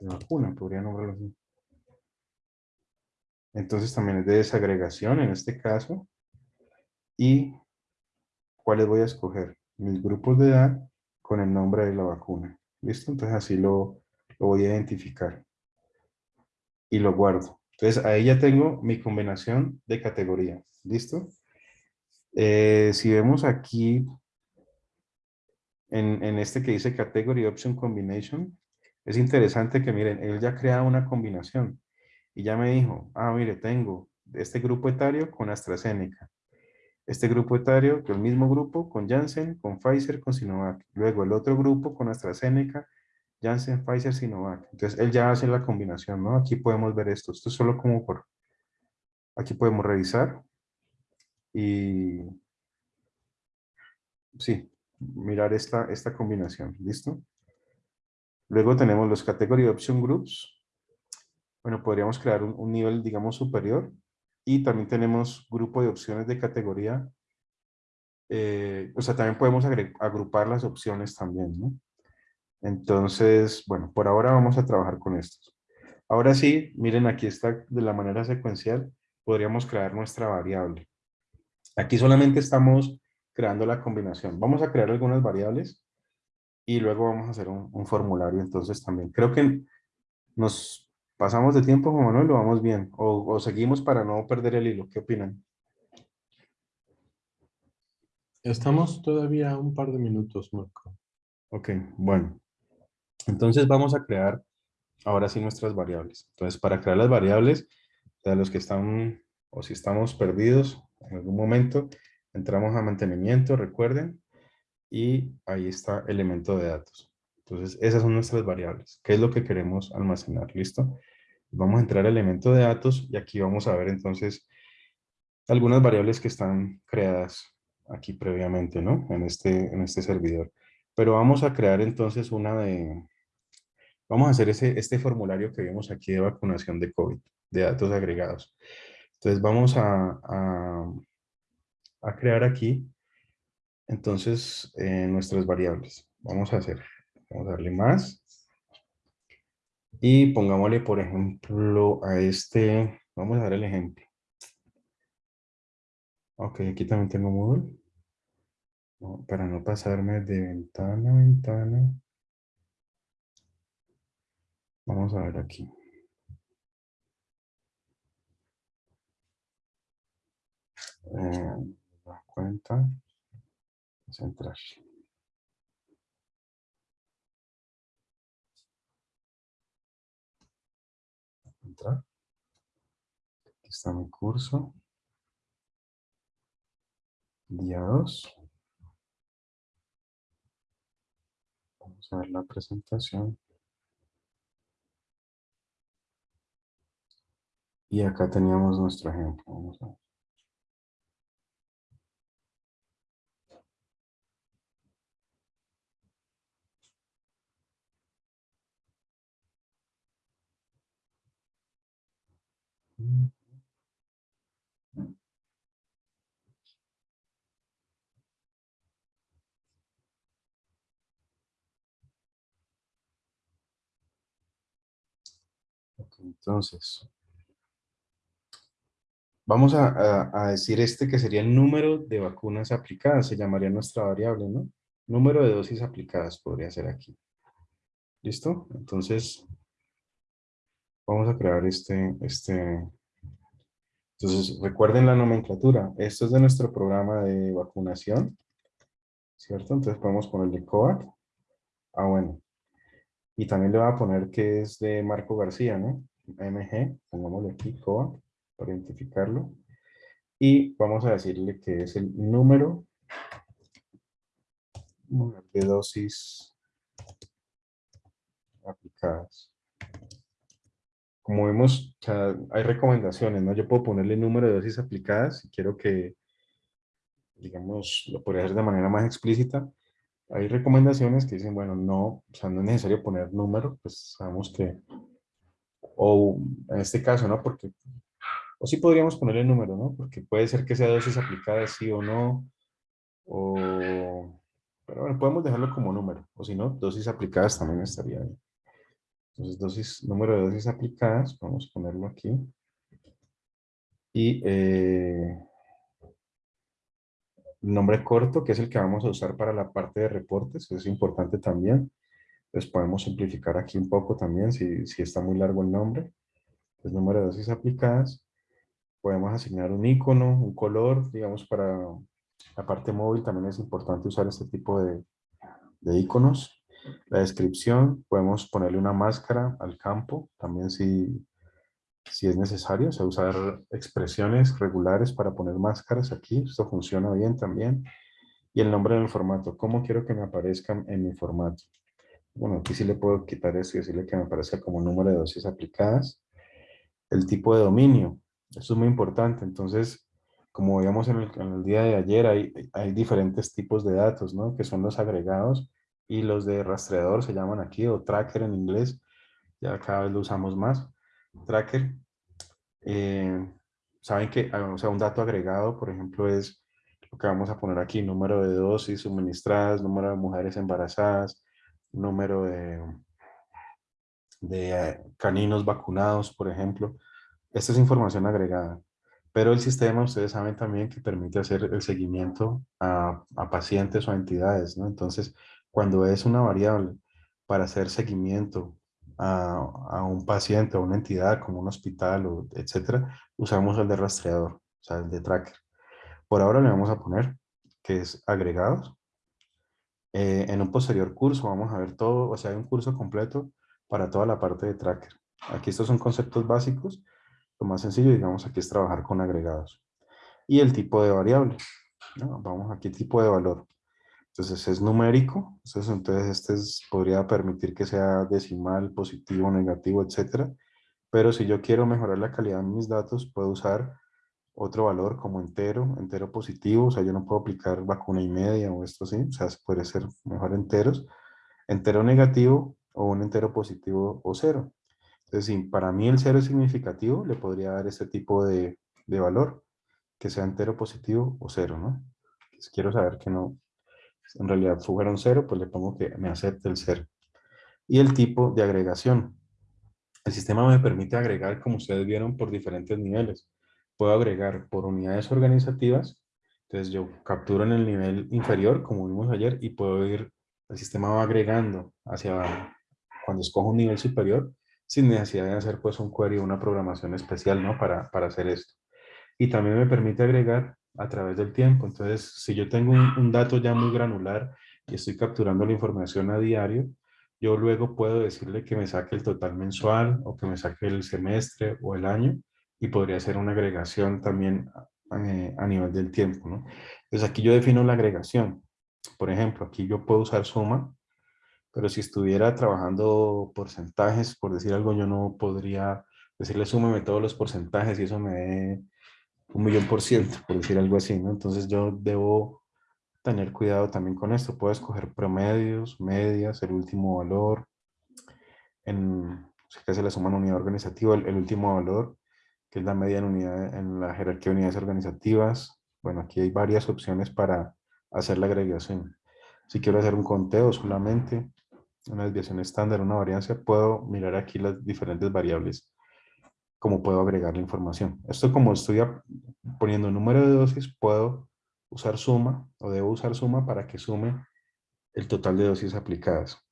S2: vacuna, podría nombrarlo así. Entonces también es de desagregación en este caso. ¿Y cuáles voy a escoger? Mis grupos de edad con el nombre de la vacuna. ¿Listo? Entonces así lo, voy a identificar. Y lo guardo. Entonces ahí ya tengo mi combinación de categorías. ¿Listo? Eh, si vemos aquí en, en, este que dice Category Option Combination, es interesante que miren, él ya crea una combinación y ya me dijo, ah, mire, tengo este grupo etario con AstraZeneca, este grupo etario, el mismo grupo con Janssen, con Pfizer, con Sinovac, luego el otro grupo con AstraZeneca, Janssen, Pfizer, Sinovac. Entonces él ya hace la combinación, ¿no? Aquí podemos ver esto, esto es solo como por, aquí podemos revisar y sí, mirar esta, esta combinación, ¿listo? Luego tenemos los Category Option Groups. Bueno, podríamos crear un, nivel, digamos, superior. Y también tenemos grupo de opciones de categoría. Eh, o sea, también podemos agrupar las opciones también, ¿no? Entonces, bueno, por ahora vamos a trabajar con estos. Ahora sí, miren, aquí está de la manera secuencial, podríamos crear nuestra variable. Aquí solamente estamos creando la combinación. Vamos a crear algunas variables y luego vamos a hacer un, formulario entonces también. Creo que nos pasamos de tiempo, Juan Manuel, lo vamos bien. O, seguimos para no perder el hilo. ¿Qué opinan?
S1: Estamos todavía un par de minutos, Marco.
S2: Ok, bueno. Entonces vamos a crear ahora sí nuestras variables. Entonces para crear las variables, de los que están o si estamos perdidos en algún momento, entramos a mantenimiento, recuerden, y ahí está elemento de datos. Entonces, esas son nuestras variables. ¿Qué es lo que queremos almacenar? ¿Listo? Vamos a entrar a elemento de datos y aquí vamos a ver entonces algunas variables que están creadas aquí previamente, ¿no? En este, en este servidor. Pero vamos a crear entonces una de... Vamos a hacer ese, este formulario que vemos aquí de vacunación de COVID, de datos agregados. Entonces vamos a, a, a crear aquí entonces, eh, nuestras variables. Vamos a hacer, vamos a darle más. Y pongámosle, por ejemplo, a este Vamos a ver el ejemplo. Ok, aquí también tengo Moodle. para no pasarme de ventana a ventana. Vamos a ver aquí. Eh, cuenta. Entrar. Aquí está mi curso. Día 2. Vamos a ver la presentación. Y acá teníamos nuestro ejemplo. Vamos a ver. Entonces, vamos a, decir este que sería el número de vacunas aplicadas, se llamaría nuestra variable, ¿no? Número de dosis aplicadas podría ser aquí. ¿Listo? Entonces, vamos a crear este, este, entonces recuerden la nomenclatura, esto es de nuestro programa de vacunación, ¿cierto? Entonces podemos ponerle COAT, ah bueno, y también le voy a poner que es de Marco García, ¿no? MG, pongámosle aquí COAT para identificarlo, y vamos a decirle que es el número de dosis aplicadas como vemos, hay recomendaciones, ¿no? Yo puedo ponerle número de dosis aplicadas si quiero que, digamos, lo podría hacer de manera más explícita. Hay recomendaciones que dicen, bueno, no, o sea, no es necesario poner número, pues sabemos que, o en este caso, ¿no? Porque, o sí podríamos ponerle número, ¿no? Porque puede ser que sea dosis aplicada sí o no, o, pero bueno, podemos dejarlo como número, o si no, dosis aplicadas también estaría bien. Entonces, dosis, número de dosis aplicadas, vamos a ponerlo aquí. Y eh, nombre corto, que es el que vamos a usar para la parte de reportes, que es importante también. Entonces podemos simplificar aquí un poco también, si, si está muy largo el nombre. Es número de dosis aplicadas. Podemos asignar un icono, un color, digamos, para la parte móvil también es importante usar este tipo de, de iconos. La descripción, podemos ponerle una máscara al campo, también si, si es necesario, o sea, usar expresiones regulares para poner máscaras aquí, esto funciona bien también. Y el nombre del formato, ¿cómo quiero que me aparezca en mi formato? Bueno, aquí sí le puedo quitar esto y decirle que me aparezca como número de dosis aplicadas. El tipo de dominio, esto es muy importante, entonces, como veíamos en el, en el día de ayer, hay, hay diferentes tipos de datos, ¿no? Que son los agregados, y los de rastreador se llaman aquí, o tracker en inglés, ya cada vez lo usamos más. Tracker, eh, saben que ah, o sea, un dato agregado, por ejemplo, es lo que vamos a poner aquí, número de dosis suministradas, número de mujeres embarazadas, número de, de eh, caninos vacunados, por ejemplo. Esta es información agregada. Pero el sistema, ustedes saben también que permite hacer el seguimiento a, a pacientes o a entidades, ¿no? Entonces, cuando es una variable para hacer seguimiento a, un paciente o una entidad como un hospital, o etcétera, usamos el de rastreador, o sea, el de tracker. Por ahora le vamos a poner que es agregados. Eh, en un posterior curso vamos a ver todo, o sea, hay un curso completo para toda la parte de tracker. Aquí estos son conceptos básicos. Lo más sencillo, digamos, aquí es trabajar con agregados. Y el tipo de variable. Vamos aquí, tipo de valor. Entonces es numérico, entonces, este podría permitir que sea decimal, positivo, negativo, etcétera. Pero si yo quiero mejorar la calidad de mis datos, puedo usar otro valor como entero, entero positivo, o sea, yo no puedo aplicar vacuna y media o esto así, o sea, puede ser mejor enteros, entero negativo o un entero positivo o cero. Entonces, si para mí el cero es significativo, le podría dar este tipo de, de valor, que sea entero positivo o cero, ¿no? quiero saber que no, en realidad fueron cero, pues le pongo que me acepte el cero. Y el tipo de agregación. el sistema me permite agregar, como ustedes vieron, por diferentes niveles. Puedo agregar por unidades organizativas, entonces yo capturo en el nivel inferior, como vimos ayer, y puedo ir, el sistema va agregando hacia, cuando escojo un nivel superior, sin necesidad de hacer pues un query o una programación especial, ¿no? Para, para hacer esto. Y también me permite agregar a través del tiempo. Entonces, si yo tengo un, dato ya muy granular y estoy capturando la información a diario, yo luego puedo decirle que me saque el total mensual o que me saque el semestre o el año y podría hacer una agregación también eh, a nivel del tiempo. ¿no? Entonces aquí yo defino la agregación. Por ejemplo, aquí yo puedo usar suma, pero si estuviera trabajando porcentajes, por decir algo, yo no podría decirle súmeme todos los porcentajes y eso me dé un millón por ciento, por decir algo así, ¿no? Entonces yo debo tener cuidado también con esto. Puedo escoger promedios, medias, el último valor. En, se le suma una unidad organizativa, el, último valor, que es la media en, unidad, en la jerarquía de unidades organizativas. Bueno, aquí hay varias opciones para hacer la agregación. Si quiero hacer un conteo solamente, una desviación estándar, una variancia, puedo mirar aquí las diferentes variables cómo puedo agregar la información. Esto como estoy poniendo número de dosis, puedo usar suma o debo usar suma para que sume el total de dosis aplicadas.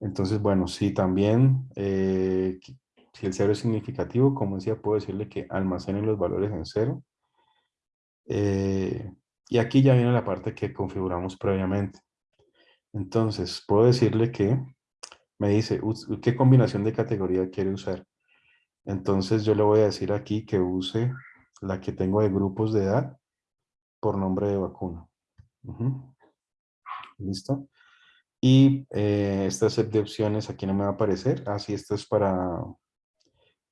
S2: Entonces, bueno, si también, eh, si el cero es significativo, como decía, puedo decirle que almacene los valores en cero. Eh, y aquí ya viene la parte que configuramos previamente. Entonces, puedo decirle que me dice, ¿qué combinación de categoría quiere usar? Entonces yo le voy a decir aquí que use la que tengo de grupos de edad por nombre de vacuna. ¿Listo? Y eh, esta set de opciones aquí no me va a aparecer. Así ah, esto es para,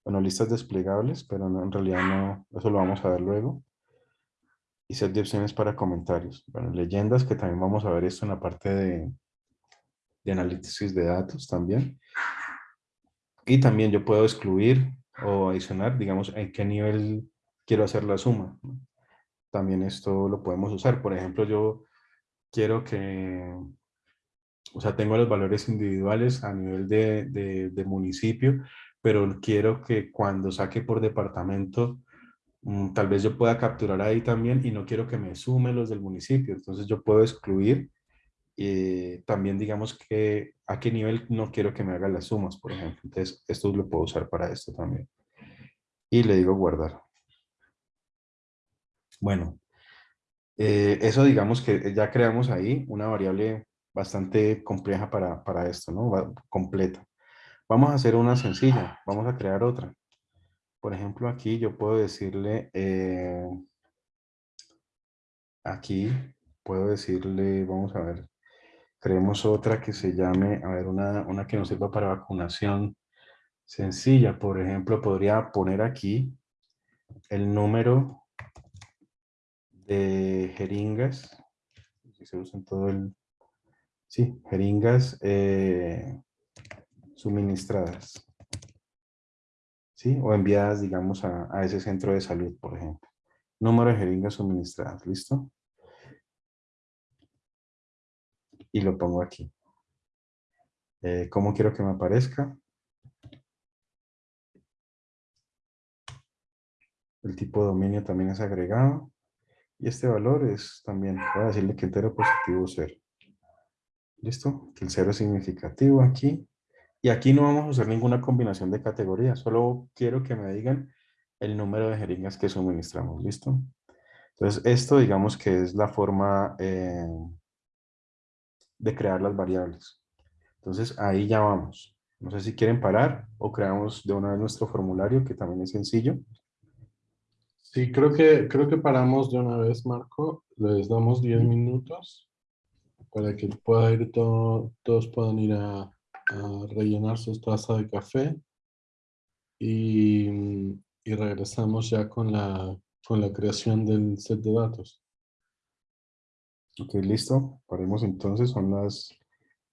S2: bueno, listas desplegables, pero en realidad no, eso lo vamos a ver luego. Y set de opciones para comentarios. Bueno, leyendas, que también vamos a ver esto en la parte de, de análisis de datos también. Y también yo puedo excluir o adicionar, digamos, en qué nivel quiero hacer la suma. También esto lo podemos usar. Por ejemplo, yo quiero que, o sea, tengo los valores individuales a nivel de, de, municipio, pero quiero que cuando saque por departamento, mm, tal vez yo pueda capturar ahí también y no quiero que me sume los del municipio. Entonces yo puedo excluir y también digamos que a qué nivel no quiero que me haga las sumas, por ejemplo. Entonces, esto lo puedo usar para esto también. Y le digo guardar. Bueno, eh, eso digamos que ya creamos ahí una variable bastante compleja para, para esto, ¿no? completa. Vamos a hacer una sencilla, vamos a crear otra. Por ejemplo, aquí yo puedo decirle, eh, aquí puedo decirle, vamos a ver, Creemos otra que se llame, a ver, una, una que nos sirva para vacunación sencilla. Por ejemplo, podría poner aquí el número de jeringas. Si se usan todo el... Sí, jeringas eh, suministradas. ¿Sí? O enviadas, digamos, a, a ese centro de salud, por ejemplo. Número de jeringas suministradas, ¿listo? Y lo pongo aquí. Eh, ¿Cómo quiero que me aparezca? El tipo de dominio también es agregado. Y este valor es también, voy a decirle que entero positivo 0. ¿Listo? Que el 0 es significativo aquí. Y aquí no vamos a usar ninguna combinación de categorías. Solo quiero que me digan el número de jeringas que suministramos. ¿Listo? Entonces, esto digamos que es la forma... Eh, de crear las variables. Entonces ahí ya vamos. No sé si quieren parar o creamos de una vez nuestro formulario, que también es sencillo.
S1: Sí, creo que, creo que paramos de una vez, Marco. Les damos 10 minutos para que pueda ir todo, todos puedan ir a, a rellenar su taza de café. Y, y regresamos ya con la, con la creación del set de datos.
S2: Ok, listo. Paremos entonces, son las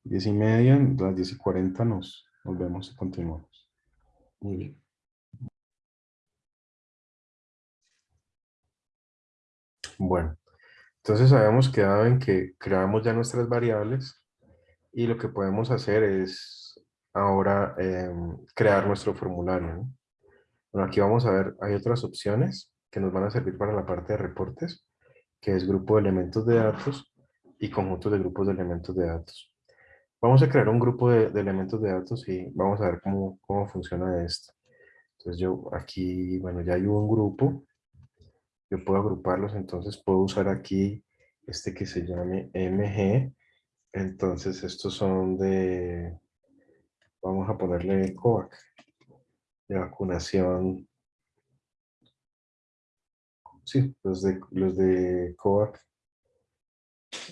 S2: 10 y media, las 10 y 40 nos, nos vemos y continuamos.
S1: Muy bien.
S2: Bueno, entonces habíamos quedado en que creamos ya nuestras variables y lo que podemos hacer es ahora em, crear nuestro formulario. Bueno, aquí vamos a ver, hay otras opciones que nos van a servir para la parte de reportes, que es grupo de elementos de datos y conjunto de grupos de elementos de datos. Vamos a crear un grupo de, elementos de datos y vamos a ver cómo, cómo funciona esto. Entonces yo aquí, bueno, ya hay un grupo. Yo puedo agruparlos, entonces puedo usar aquí este que se llame MG. Entonces estos son de, vamos a ponerle COVAC, de vacunación. Sí, los de, los de COVAC.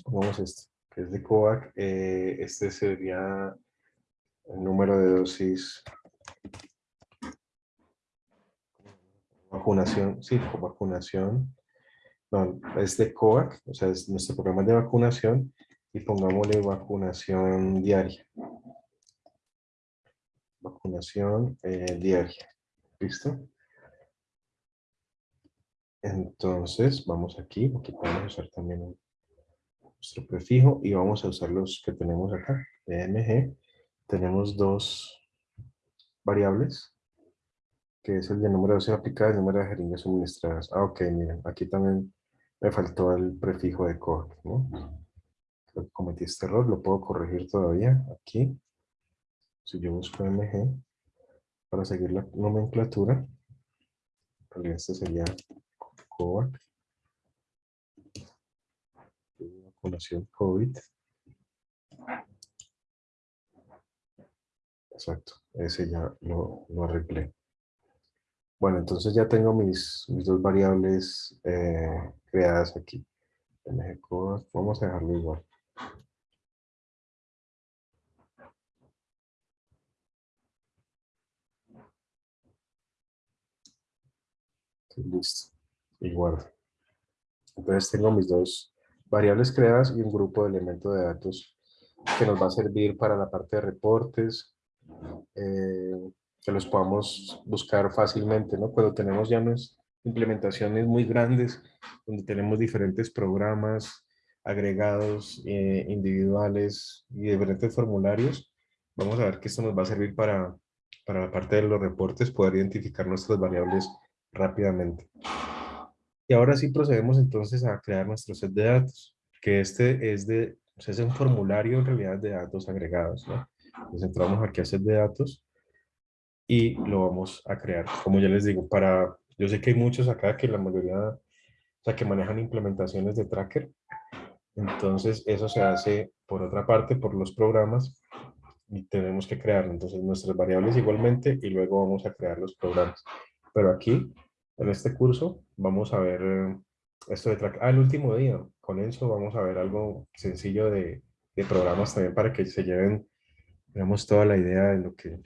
S2: Vamos a esto, que es de COVAC. Eh, este sería el número de dosis vacunación, sí, vacunación, no, es de COVAC, o sea, es nuestro programa de vacunación y pongámosle vacunación diaria. Vacunación eh, diaria, ¿listo? Entonces, vamos aquí, aquí podemos usar también nuestro prefijo y vamos a usar los que tenemos acá, EMG. Tenemos dos variables, que es el de número de dosis aplicadas y el número de jeringas suministradas. Ah, ok, miren, aquí también me faltó el prefijo de COAC, ¿no? cometí este error, lo puedo corregir todavía aquí. Si yo busco MG para seguir la nomenclatura, este sería COVAC, vacunación COVID. Exacto, ese ya lo, lo arreglé. Bueno, entonces ya tengo mis, dos variables eh, creadas aquí. Vamos a dejarlo igual. Listo. Y guardo. Entonces tengo mis dos variables creadas y un grupo de elementos de datos que nos va a servir para la parte de reportes, eh, que los podamos buscar fácilmente, ¿no? Cuando tenemos ya unas implementaciones muy grandes, donde tenemos diferentes programas agregados, eh, individuales y diferentes formularios, vamos a ver que esto nos va a servir para, para la parte de los reportes, poder identificar nuestras variables rápidamente. Y ahora sí procedemos entonces a crear nuestro set de datos, que este es de, es un formulario en realidad de datos agregados, ¿no? Entonces entramos aquí a set de datos y lo vamos a crear. Como ya les digo, para, yo sé que hay muchos acá que la mayoría, o sea, que manejan implementaciones de tracker. Entonces eso se hace por otra parte, por los programas y tenemos que crear entonces nuestras variables igualmente y luego vamos a crear los programas. Pero aquí, en este curso, vamos a ver eh, esto de tracker. Ah, el último día, con eso vamos a ver algo sencillo de, de programas también para que se lleven, digamos, toda la idea de lo que,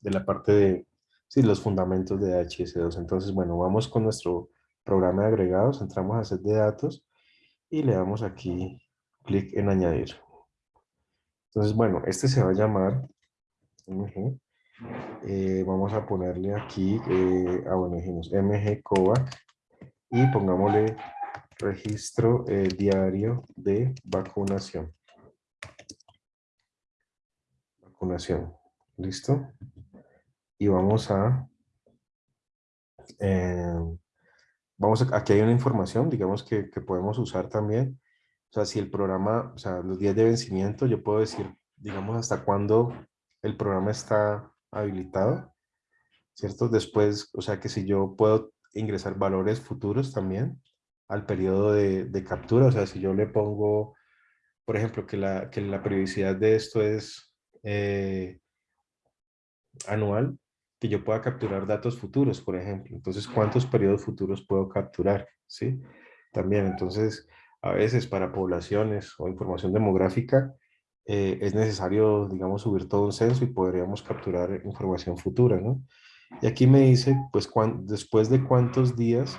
S2: de la parte de sí, los fundamentos de HS2. Entonces, bueno, vamos con nuestro programa de agregados, entramos a set de datos y le damos aquí clic en añadir. Entonces, bueno, este se va a llamar eh, vamos a ponerle aquí, eh, ah, bueno, dijimos mg y pongámosle registro eh, diario de vacunación. Vacunación. ¿Listo? y vamos a, eh, vamos aquí hay una información, digamos que, que, podemos usar también. O sea, si el programa, o sea, los días de vencimiento, yo puedo decir, digamos, hasta cuándo el programa está habilitado, ¿cierto? Después, o sea, que si yo puedo ingresar valores futuros también al periodo de, de captura, o sea, si yo le pongo, por ejemplo, que la, que la periodicidad de esto es eh, anual, que yo pueda capturar datos futuros, por ejemplo. Entonces, ¿cuántos periodos futuros puedo capturar? ¿Sí? También, entonces, a veces para poblaciones o información demográfica, eh, es necesario, digamos, subir todo un censo y podríamos capturar información futura, ¿no? Y aquí me dice, pues, después de cuántos días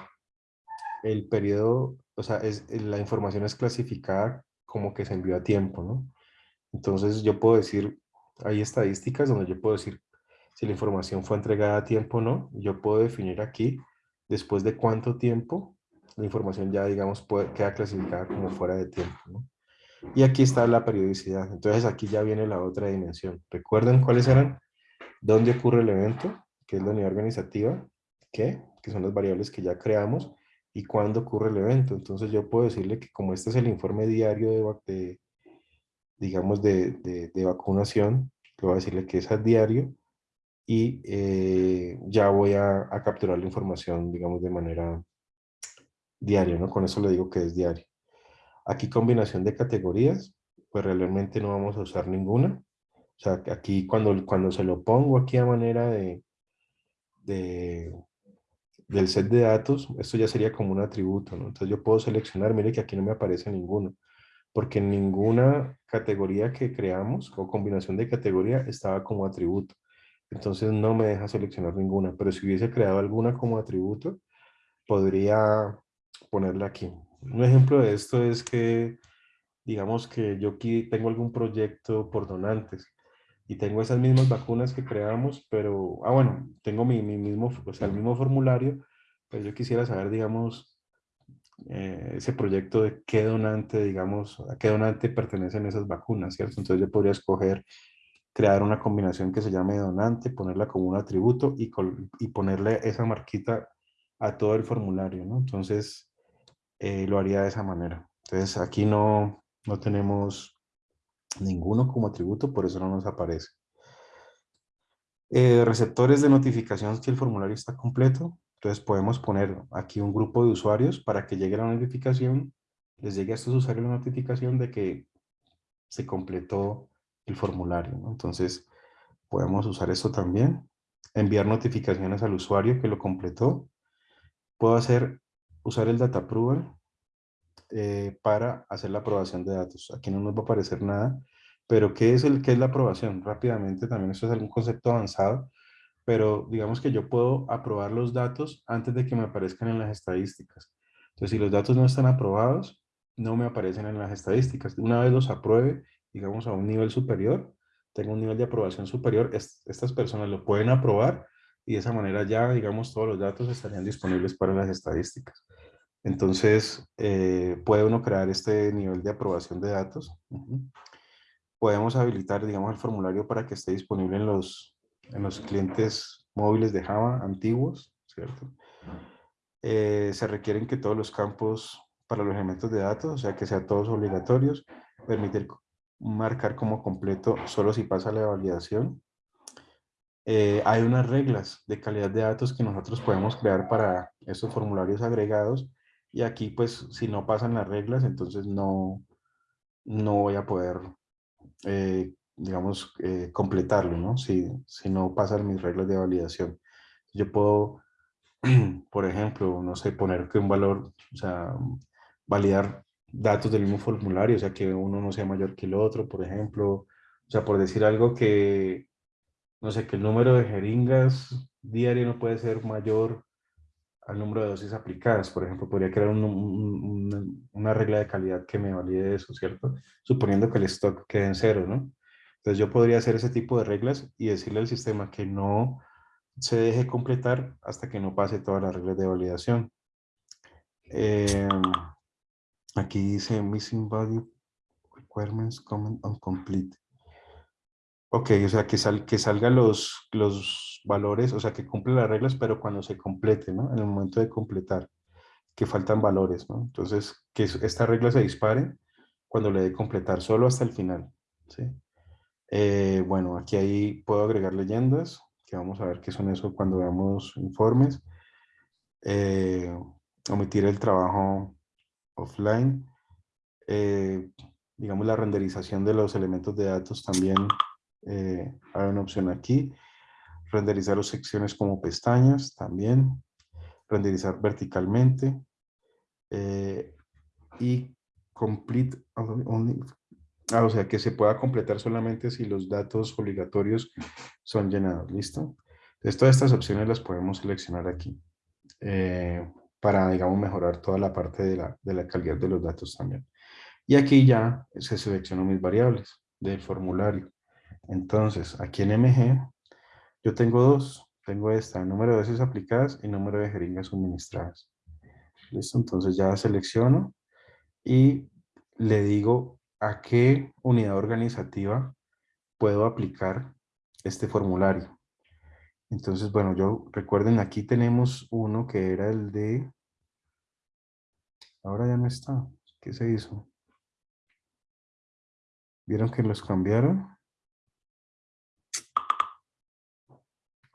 S2: el periodo, o sea, es, la información es clasificada como que se envió a tiempo, ¿no? Entonces yo puedo decir, hay estadísticas donde yo puedo decir si la información fue entregada a tiempo o no. Yo puedo definir aquí después de cuánto tiempo la información ya, digamos, puede, queda clasificada como fuera de tiempo. ¿no? Y aquí está la periodicidad. Entonces aquí ya viene la otra dimensión. ¿Recuerdan cuáles eran? ¿Dónde ocurre el evento? Que es la unidad organizativa. ¿Qué? Que son las variables que ya creamos. ¿Y cuándo ocurre el evento? Entonces yo puedo decirle que como este es el informe diario de, digamos, de, de, vacunación, le voy a decirle que es a diario y eh, ya voy a, a, capturar la información, digamos, de manera diaria, ¿no? Con eso le digo que es diario. Aquí combinación de categorías, pues realmente no vamos a usar ninguna. O sea, aquí cuando, cuando se lo pongo aquí a manera de, de, del set de datos, esto ya sería como un atributo, ¿no? Entonces yo puedo seleccionar, mire que aquí no me aparece ninguno, porque ninguna categoría que creamos o combinación de categoría estaba como atributo. Entonces no me deja seleccionar ninguna, pero si hubiese creado alguna como atributo, podría ponerla aquí. Un ejemplo de esto es que, digamos que yo aquí tengo algún proyecto por donantes y tengo esas mismas vacunas que creamos, pero, ah, bueno, tengo mi, mi mismo, o sea, el mismo formulario, pues yo quisiera saber, digamos, eh, ese proyecto de qué donante, digamos, a qué donante pertenecen esas vacunas, ¿cierto? Entonces yo podría escoger crear una combinación que se llame donante, ponerla como un atributo y, y ponerle esa marquita a todo el formulario, ¿no? Entonces eh, lo haría de esa manera. Entonces aquí no, no tenemos ninguno como atributo, por eso no nos aparece. Eh, receptores de notificación si el formulario está completo. Entonces podemos poner aquí un grupo de usuarios para que llegue la notificación, les llegue a estos usuarios la notificación de que se completó el formulario. Entonces podemos usar esto también. Enviar notificaciones al usuario que lo completó. Puedo hacer, usar el data approval eh, para hacer la aprobación de datos. Aquí no nos va a aparecer nada, pero ¿qué es, el, qué es la aprobación? Rápidamente, también esto es algún concepto avanzado, pero digamos que yo puedo aprobar los datos antes de que me aparezcan en las estadísticas. Entonces, si los datos no están aprobados, no me aparecen en las estadísticas. Una vez los apruebe, digamos, a un nivel superior, tengo un nivel de aprobación superior, estas personas lo pueden aprobar y de esa manera ya, digamos, todos los datos estarían disponibles para las estadísticas. Entonces, eh, puede uno crear este nivel de aprobación de datos. Podemos habilitar, digamos, el formulario para que esté disponible en los, en los clientes móviles de Java antiguos, ¿cierto? Eh, se requieren que todos los campos para los elementos de datos, o sea, que sean todos obligatorios, permitir marcar como completo solo si pasa la validación. Eh, hay unas reglas de calidad de datos que nosotros podemos crear para estos formularios agregados y aquí, pues, si no pasan las reglas, entonces no, no voy a poder, eh, digamos, eh, completarlo, ¿no? Si, si no pasan mis reglas de validación. Yo puedo, por ejemplo, no sé, poner que un valor, o sea, validar datos del mismo formulario, o sea, que uno no sea mayor que el otro, por ejemplo. O sea, por decir algo que, no sé, que el número de jeringas diario no puede ser mayor al número de dosis aplicadas. Por ejemplo, podría crear una regla de calidad que me valide eso, ¿cierto? Suponiendo que el stock quede en cero, ¿no? Entonces yo podría hacer ese tipo de reglas y decirle al sistema que no se deje completar hasta que no pase todas las reglas de validación. Em, aquí dice missing value requirements comment on complete. Ok, o sea, que, sal, que salgan los, los valores, o sea, que cumple las reglas, pero cuando se complete, ¿no? En el momento de completar, que faltan valores, ¿no? Entonces, que esta regla se dispare cuando le dé completar, solo hasta el final, ¿sí? Eh, bueno, aquí ahí puedo agregar leyendas, que vamos a ver qué son eso cuando veamos informes. Eh, omitir el trabajo offline. Eh, digamos, la renderización de los elementos de datos también eh, hay una opción aquí. Renderizar las secciones como pestañas también. Renderizar verticalmente. Eh, y complete only, ah, o sea que se pueda completar solamente si los datos obligatorios son llenados. ¿Listo? Entonces todas estas opciones las podemos seleccionar aquí. Eh, para, digamos, mejorar toda la parte de la, de la calidad de los datos también. Y aquí ya se seleccionan mis variables del formulario. Entonces, aquí en MG, yo tengo dos. Tengo esta, número de dosis aplicadas y número de jeringas suministradas. ¿Listo? Entonces ya selecciono y le digo a qué unidad organizativa puedo aplicar este formulario. Entonces, bueno, yo recuerden, aquí tenemos uno que era el de... Ahora ya no está. ¿Qué se hizo? ¿Vieron que los cambiaron?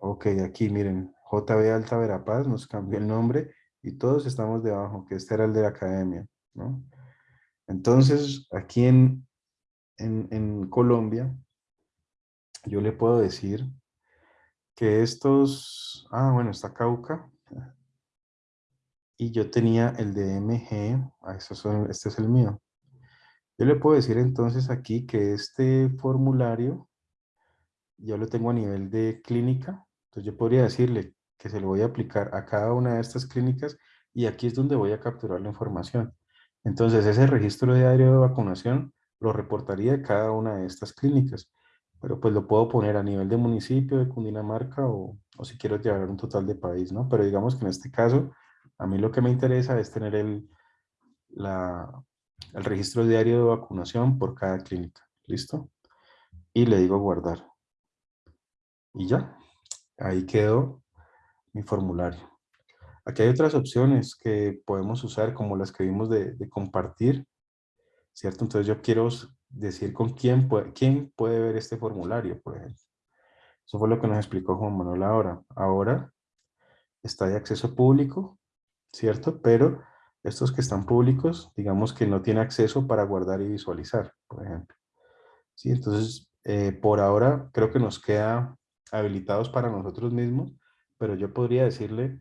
S2: Ok, aquí miren, JB Alta Verapaz nos cambió el nombre y todos estamos debajo, que este era el de la academia, ¿no? Entonces, aquí en, en, en Colombia, yo le puedo decir que estos, ah, bueno, está Cauca, y yo tenía el de MG, ah, son, este es el mío. Yo le puedo decir entonces aquí que este formulario yo lo tengo a nivel de clínica, entonces yo podría decirle que se lo voy a aplicar a cada una de estas clínicas y aquí es donde voy a capturar la información. Entonces ese registro diario de vacunación lo reportaría cada una de estas clínicas pero pues lo puedo poner a nivel de municipio de Cundinamarca o, o si quiero llevar un total de país, ¿no? Pero digamos que en este caso, a mí lo que me interesa es tener el, la, el registro diario de vacunación por cada clínica, ¿listo? Y le digo guardar. Y ya, ahí quedó mi formulario. Aquí hay otras opciones que podemos usar, como las que vimos de, compartir, ¿cierto? Entonces yo quiero decir con quién puede, quién puede ver este formulario, por ejemplo. Eso fue lo que nos explicó Juan Manuel ahora. Ahora está de acceso público, ¿cierto? Pero estos que están públicos, digamos que no tiene acceso para guardar y visualizar, por ejemplo. ¿Sí? Entonces, eh, por ahora creo que nos queda habilitados para nosotros mismos, pero yo podría decirle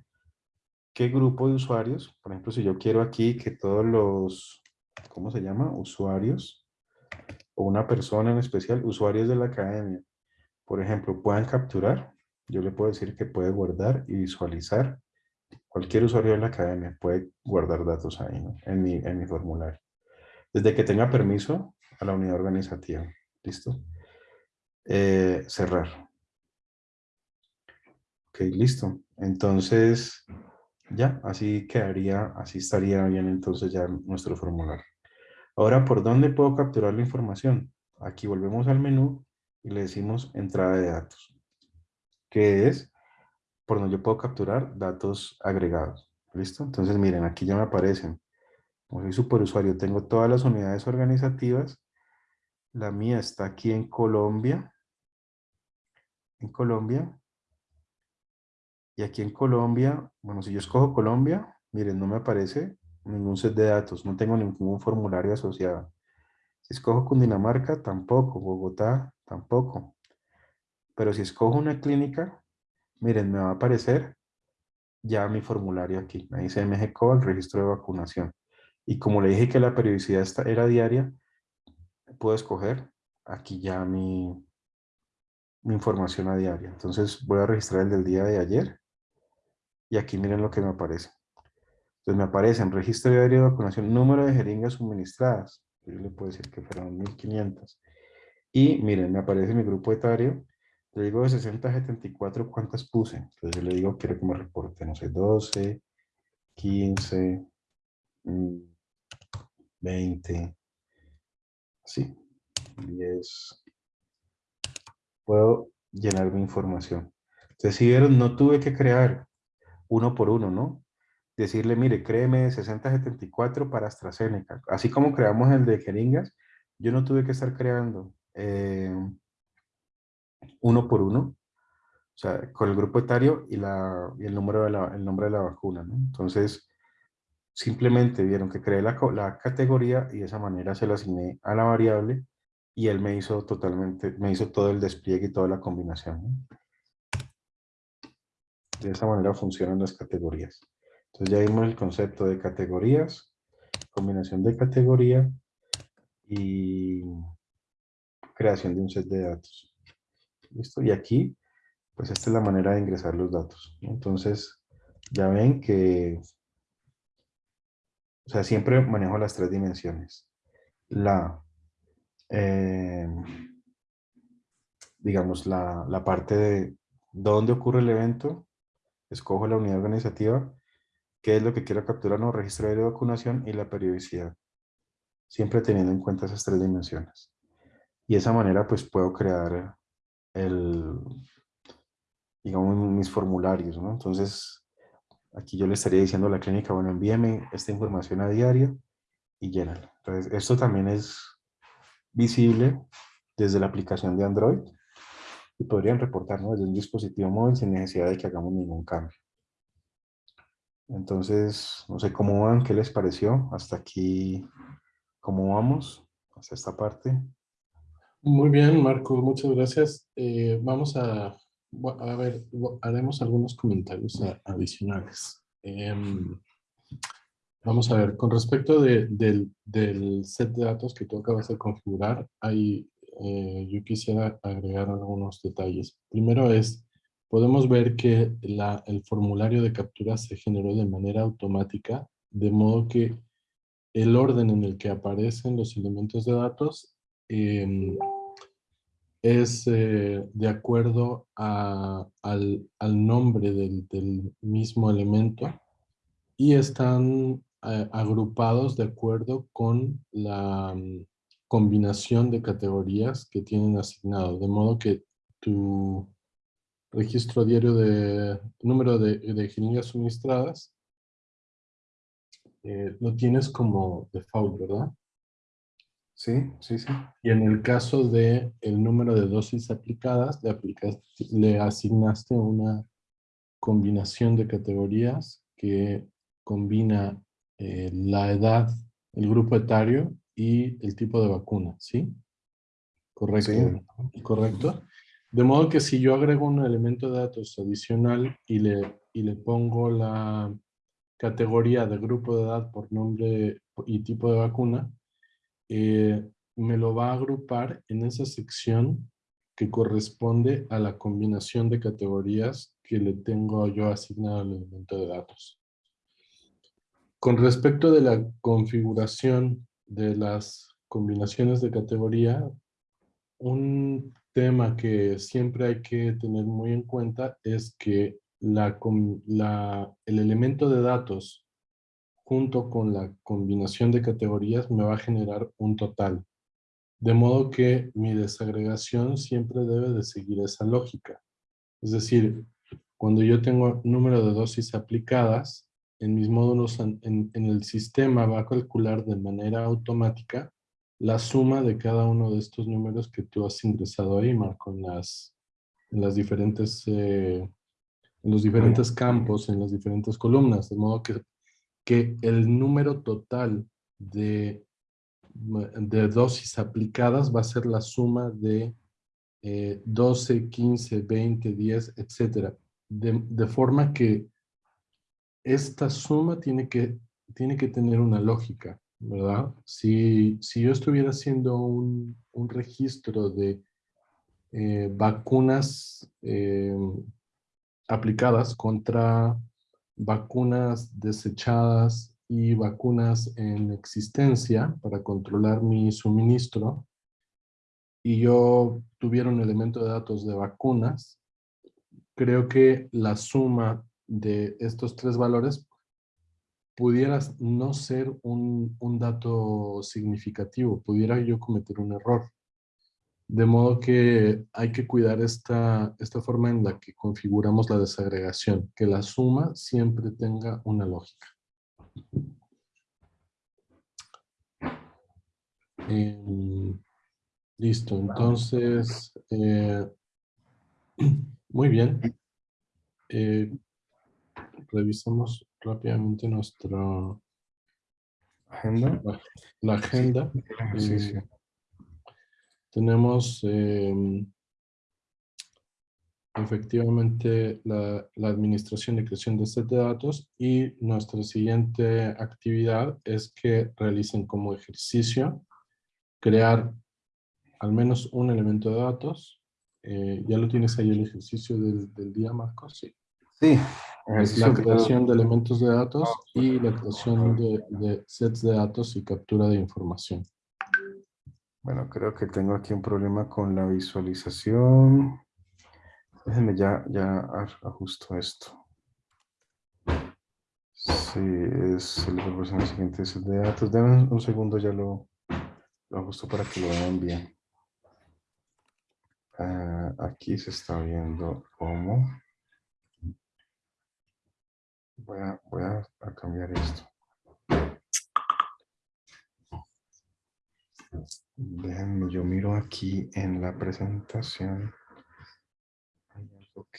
S2: qué grupo de usuarios, por ejemplo, si yo quiero aquí que todos los, ¿cómo se llama? Usuarios o una persona en especial, usuarios de la academia, por ejemplo, puedan capturar, yo le puedo decir que puede guardar y visualizar. Cualquier usuario de la academia puede guardar datos ahí, en, mi, en mi formulario. Desde que tenga permiso a la unidad organizativa. ¿Listo? Eh, cerrar. Ok, listo. Entonces, ya, así quedaría, así estaría bien entonces ya nuestro formulario. Ahora, ¿por dónde puedo capturar la información? Aquí volvemos al menú y le decimos entrada de datos, que es por donde yo puedo capturar datos agregados. ¿Listo? Entonces, miren, aquí ya me aparecen. Como soy superusuario, tengo todas las unidades organizativas. La mía está aquí en Colombia. En Colombia. Y aquí en Colombia, bueno, si yo escojo Colombia, miren, no me aparece ningún set de datos, no tengo ningún formulario asociado. Si escojo Cundinamarca, tampoco. Bogotá, tampoco. Pero si escojo una clínica, miren, me va a aparecer ya mi formulario aquí. Ahí dice MGCO, el registro de vacunación. Y como le dije que la periodicidad era diaria, puedo escoger aquí ya mi, mi información a diaria. Entonces voy a registrar el del día de ayer. Y aquí miren lo que me aparece. Entonces me aparece en registro diario de vacunación, número de jeringas suministradas. Yo le puedo decir que fueron 1500. Y miren, me aparece mi grupo etario. Le digo de 60 a 74 cuántas puse. Entonces yo le digo, quiero que me reporte, no sé, 12, 15, 20, sí, 10. Puedo llenar mi información. Entonces, si vieron, no tuve que crear uno por uno, ¿no? decirle, mire, créeme 6074 para AstraZeneca. Así como creamos el de jeringas, yo no tuve que estar creando eh, uno por uno, o sea, con el grupo etario y, la, y el, número de la, el nombre de la vacuna, ¿no? Entonces, simplemente vieron que creé la, la, categoría y de esa manera se la asigné a la variable y él me hizo totalmente, me hizo todo el despliegue y toda la combinación. De esa manera funcionan las categorías. Entonces ya vimos el concepto de categorías, combinación de categoría y creación de un set de datos. ¿Listo? Y aquí, pues esta es la manera de ingresar los datos. Entonces, ya ven que, o sea, siempre manejo las tres dimensiones. La, eh, digamos, la, la parte de dónde ocurre el evento, escojo la unidad organizativa qué es lo que quiero capturar, no, registro de vacunación y la periodicidad. siempre teniendo en cuenta esas tres dimensiones. Y de esa manera pues puedo crear el, digamos, mis formularios, ¿no? Entonces, aquí yo le estaría diciendo a la clínica, bueno, envíeme esta información a diario y llénala. Entonces, esto también es visible desde la aplicación de Android y podrían reportarnos desde un dispositivo móvil sin necesidad de que hagamos ningún cambio. Entonces, no sé cómo van, qué les pareció. Hasta aquí, ¿cómo vamos? Hasta esta parte.
S1: Muy bien, Marco, muchas gracias. Eh, vamos a, a ver, haremos algunos comentarios adicionales. Em, vamos a ver, con respecto del, del, set de datos que tú acabas de configurar, hay, eh, yo quisiera agregar algunos detalles. Primero es, podemos ver que la, el formulario de captura se generó de manera automática, de modo que el orden en el que aparecen los elementos de datos em, es eh, de acuerdo a, al, al, nombre del, del, mismo elemento y están eh, agrupados de acuerdo con la mm, combinación de categorías que tienen asignado, de modo que tu registro diario de número de, de jeringas suministradas, eh, lo tienes como default, ¿verdad?
S2: Sí, sí, sí.
S1: Y en el caso de el número de dosis aplicadas, le, aplicaste, le asignaste una combinación de categorías que combina eh, la edad, el grupo etario y el tipo de vacuna, ¿sí? Correcto. Sí. Correcto. De modo que si yo agrego un elemento de datos adicional y le, y le pongo la categoría de grupo de edad por nombre y tipo de vacuna, eh, me lo va a agrupar en esa sección que corresponde a la combinación de categorías que le tengo yo asignado al elemento de datos. Con respecto de la configuración de las combinaciones de categoría, un tema que siempre hay que tener muy en cuenta es que la, la, el elemento de datos junto con la combinación de categorías me va a generar un total. De modo que mi desagregación siempre debe de seguir esa lógica. Es decir, cuando yo tengo número de dosis aplicadas, en mis módulos en, en el sistema va a calcular de manera automática la suma de cada uno de estos números que tú has ingresado ahí, Marco, en las, en las diferentes, eh, en los diferentes campos, en las diferentes columnas, de modo que, que el número total de, de dosis aplicadas va a ser la suma de eh, 12, 15, 20, 10, etc. De, de forma que esta suma tiene que, tiene que tener una lógica. ¿verdad? Si, si yo estuviera haciendo un, un registro de eh, vacunas eh, aplicadas contra vacunas desechadas y vacunas en existencia para controlar mi suministro, y yo tuviera un elemento de datos de vacunas, creo que la suma de estos tres valores pudieras no ser un, un, dato significativo, pudiera yo cometer un error. De modo que hay que cuidar esta, esta forma en la que configuramos la desagregación, que la suma siempre tenga una lógica. Eh, listo, entonces, eh, muy bien. Eh, revisamos rápidamente nuestra
S2: agenda.
S1: La, agenda. Sí, sí. Tenemos eh, efectivamente la, la, administración y creación de set de datos y nuestra siguiente actividad es que realicen como ejercicio crear al menos un elemento de datos. Eh, ¿Ya lo tienes ahí el ejercicio del, del día, Marcos? Sí.
S2: Sí,
S1: es la creación de elementos de datos y la creación de, de, sets de datos y captura de información.
S2: Bueno, creo que tengo aquí un problema con la visualización. Déjenme ya, ya ajusto esto. Sí, es el siguiente set de datos. Denme un segundo, ya lo, Lo ajusto para que lo vean bien. Ah, aquí se está viendo cómo. Voy a, voy a cambiar esto. Déjenme, yo miro aquí en la presentación. Ok.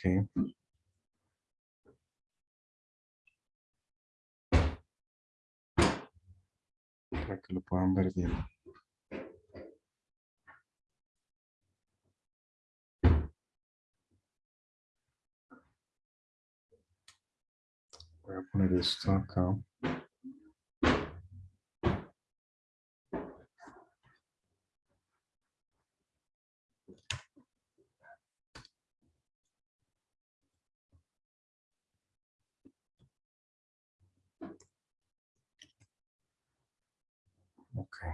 S2: Para que lo puedan ver bien. Voy a poner esto acá. Okay.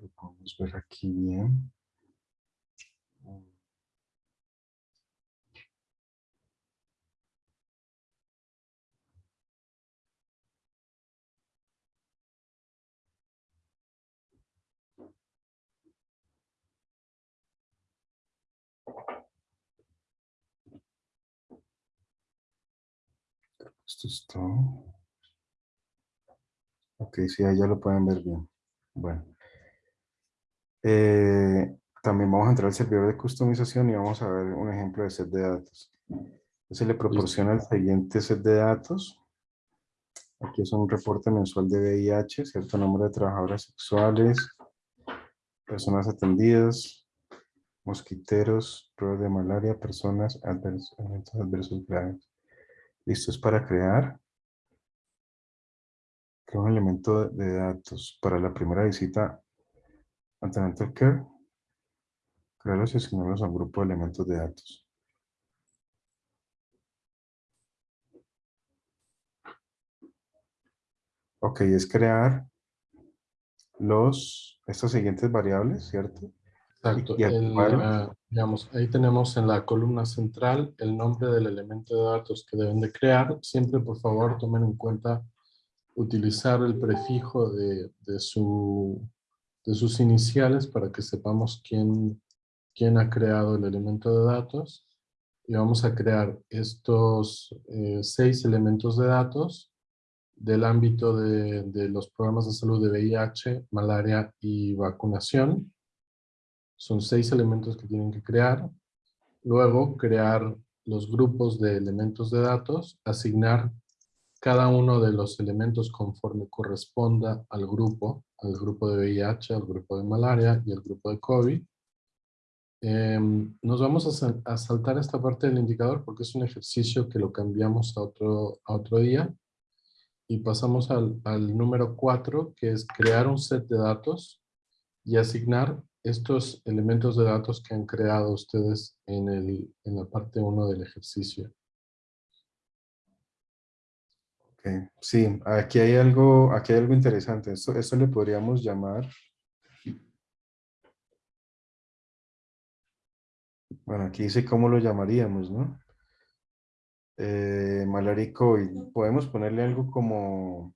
S2: Lo podemos ver aquí bien. Esto es todo. Ok, sí, ahí ya lo pueden ver bien. Bueno. Eh, también vamos a entrar al servidor de customización y vamos a ver un ejemplo de set de datos. Se le proporciona el siguiente set de datos. Aquí es un reporte mensual de VIH, cierto número de trabajadoras sexuales, personas atendidas, mosquiteros, pruebas de malaria, personas, adversos, eventos adversos graves. Listo, es para crear. Creo un elemento de datos para la primera visita Antenatal Care. Crearlos y asignarlos a un grupo de elementos de datos. Ok, es crear los, estas siguientes variables, ¿cierto?
S1: Exacto. Eh, digamos, ahí tenemos en la columna central el nombre del elemento de datos que deben de crear. Siempre, por favor, tomen en cuenta utilizar el prefijo de, su, de sus iniciales para que sepamos quién, quién ha creado el elemento de datos. Y vamos a crear estos eh, seis elementos de datos del ámbito de, de los programas de salud de VIH, malaria y vacunación son seis elementos que tienen que crear. Luego, crear los grupos de elementos de datos, asignar cada uno de los elementos conforme corresponda al grupo, al grupo de VIH, al grupo de malaria y al grupo de COVID. Em, nos vamos a, saltar esta parte del indicador porque es un ejercicio que lo cambiamos a otro, día. Y pasamos al, al número 4, que es crear un set de datos y asignar estos elementos de datos que han creado ustedes en, el, en la parte 1 del ejercicio.
S2: Sí, aquí hay algo, aquí hay algo interesante. Esto, le podríamos llamar... Bueno, aquí dice cómo lo llamaríamos, ¿no? Eh, y Podemos ponerle algo como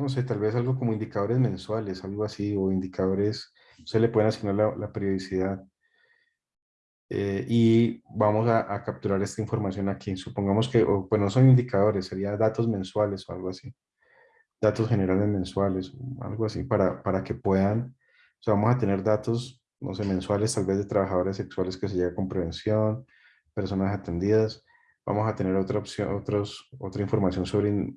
S2: no sé, tal vez algo como indicadores mensuales, algo así, o indicadores, se le pueden asignar la, periodicidad. Eh, y vamos a, capturar esta información aquí. Supongamos que, o, pues no son indicadores, sería datos mensuales o algo así. Datos generales mensuales, algo así, para, para que puedan, vamos a tener datos, no sé, mensuales, tal vez de trabajadores sexuales que se llega con prevención, personas atendidas. Vamos a tener otra opción, otros, otra información sobre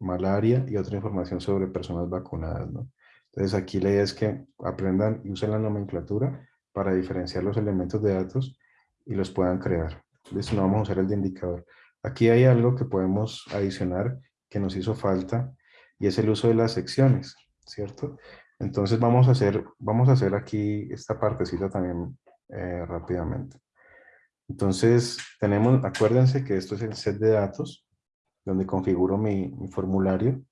S2: malaria y otra información sobre personas vacunadas. ¿no? Entonces aquí la idea es que aprendan y usen la nomenclatura para diferenciar los elementos de datos y los puedan crear. Entonces no vamos a usar el de indicador. Aquí hay algo que podemos adicionar que nos hizo falta y es el uso de las secciones, ¿cierto? Entonces vamos a hacer, vamos a hacer aquí esta partecita también eh, rápidamente. Entonces tenemos, acuérdense que esto es el set de datos donde configuro mi, formulario.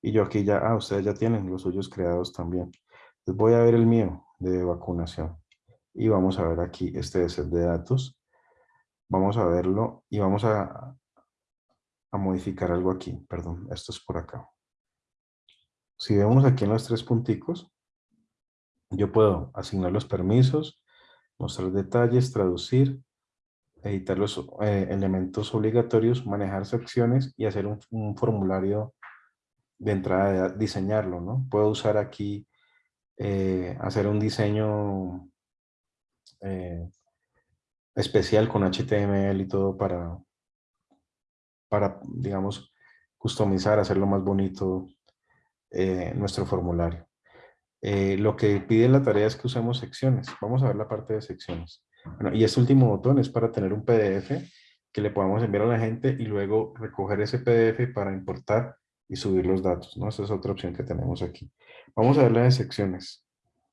S2: Y yo aquí ya, ah, ustedes ya tienen los suyos creados también. voy a ver el mío de vacunación. Y vamos a ver aquí, este es el de datos. Vamos a verlo y vamos a, a modificar algo aquí. Perdón, esto es por acá. Si vemos aquí en los tres punticos, yo puedo asignar los permisos, mostrar detalles, traducir, editar los eh, elementos obligatorios, manejar secciones y hacer un, formulario de entrada, de, diseñarlo, ¿no? Puedo usar aquí, eh, hacer un diseño eh, especial con HTML y todo para, para, digamos, customizar, hacerlo más bonito nuestro formulario. lo que pide la tarea es que usemos secciones. Vamos a ver la parte de secciones y este último botón es para tener un PDF que le podamos enviar a la gente y luego recoger ese PDF para importar y subir los datos. ¿no? Esa es otra opción que tenemos aquí. Vamos a ver la de secciones.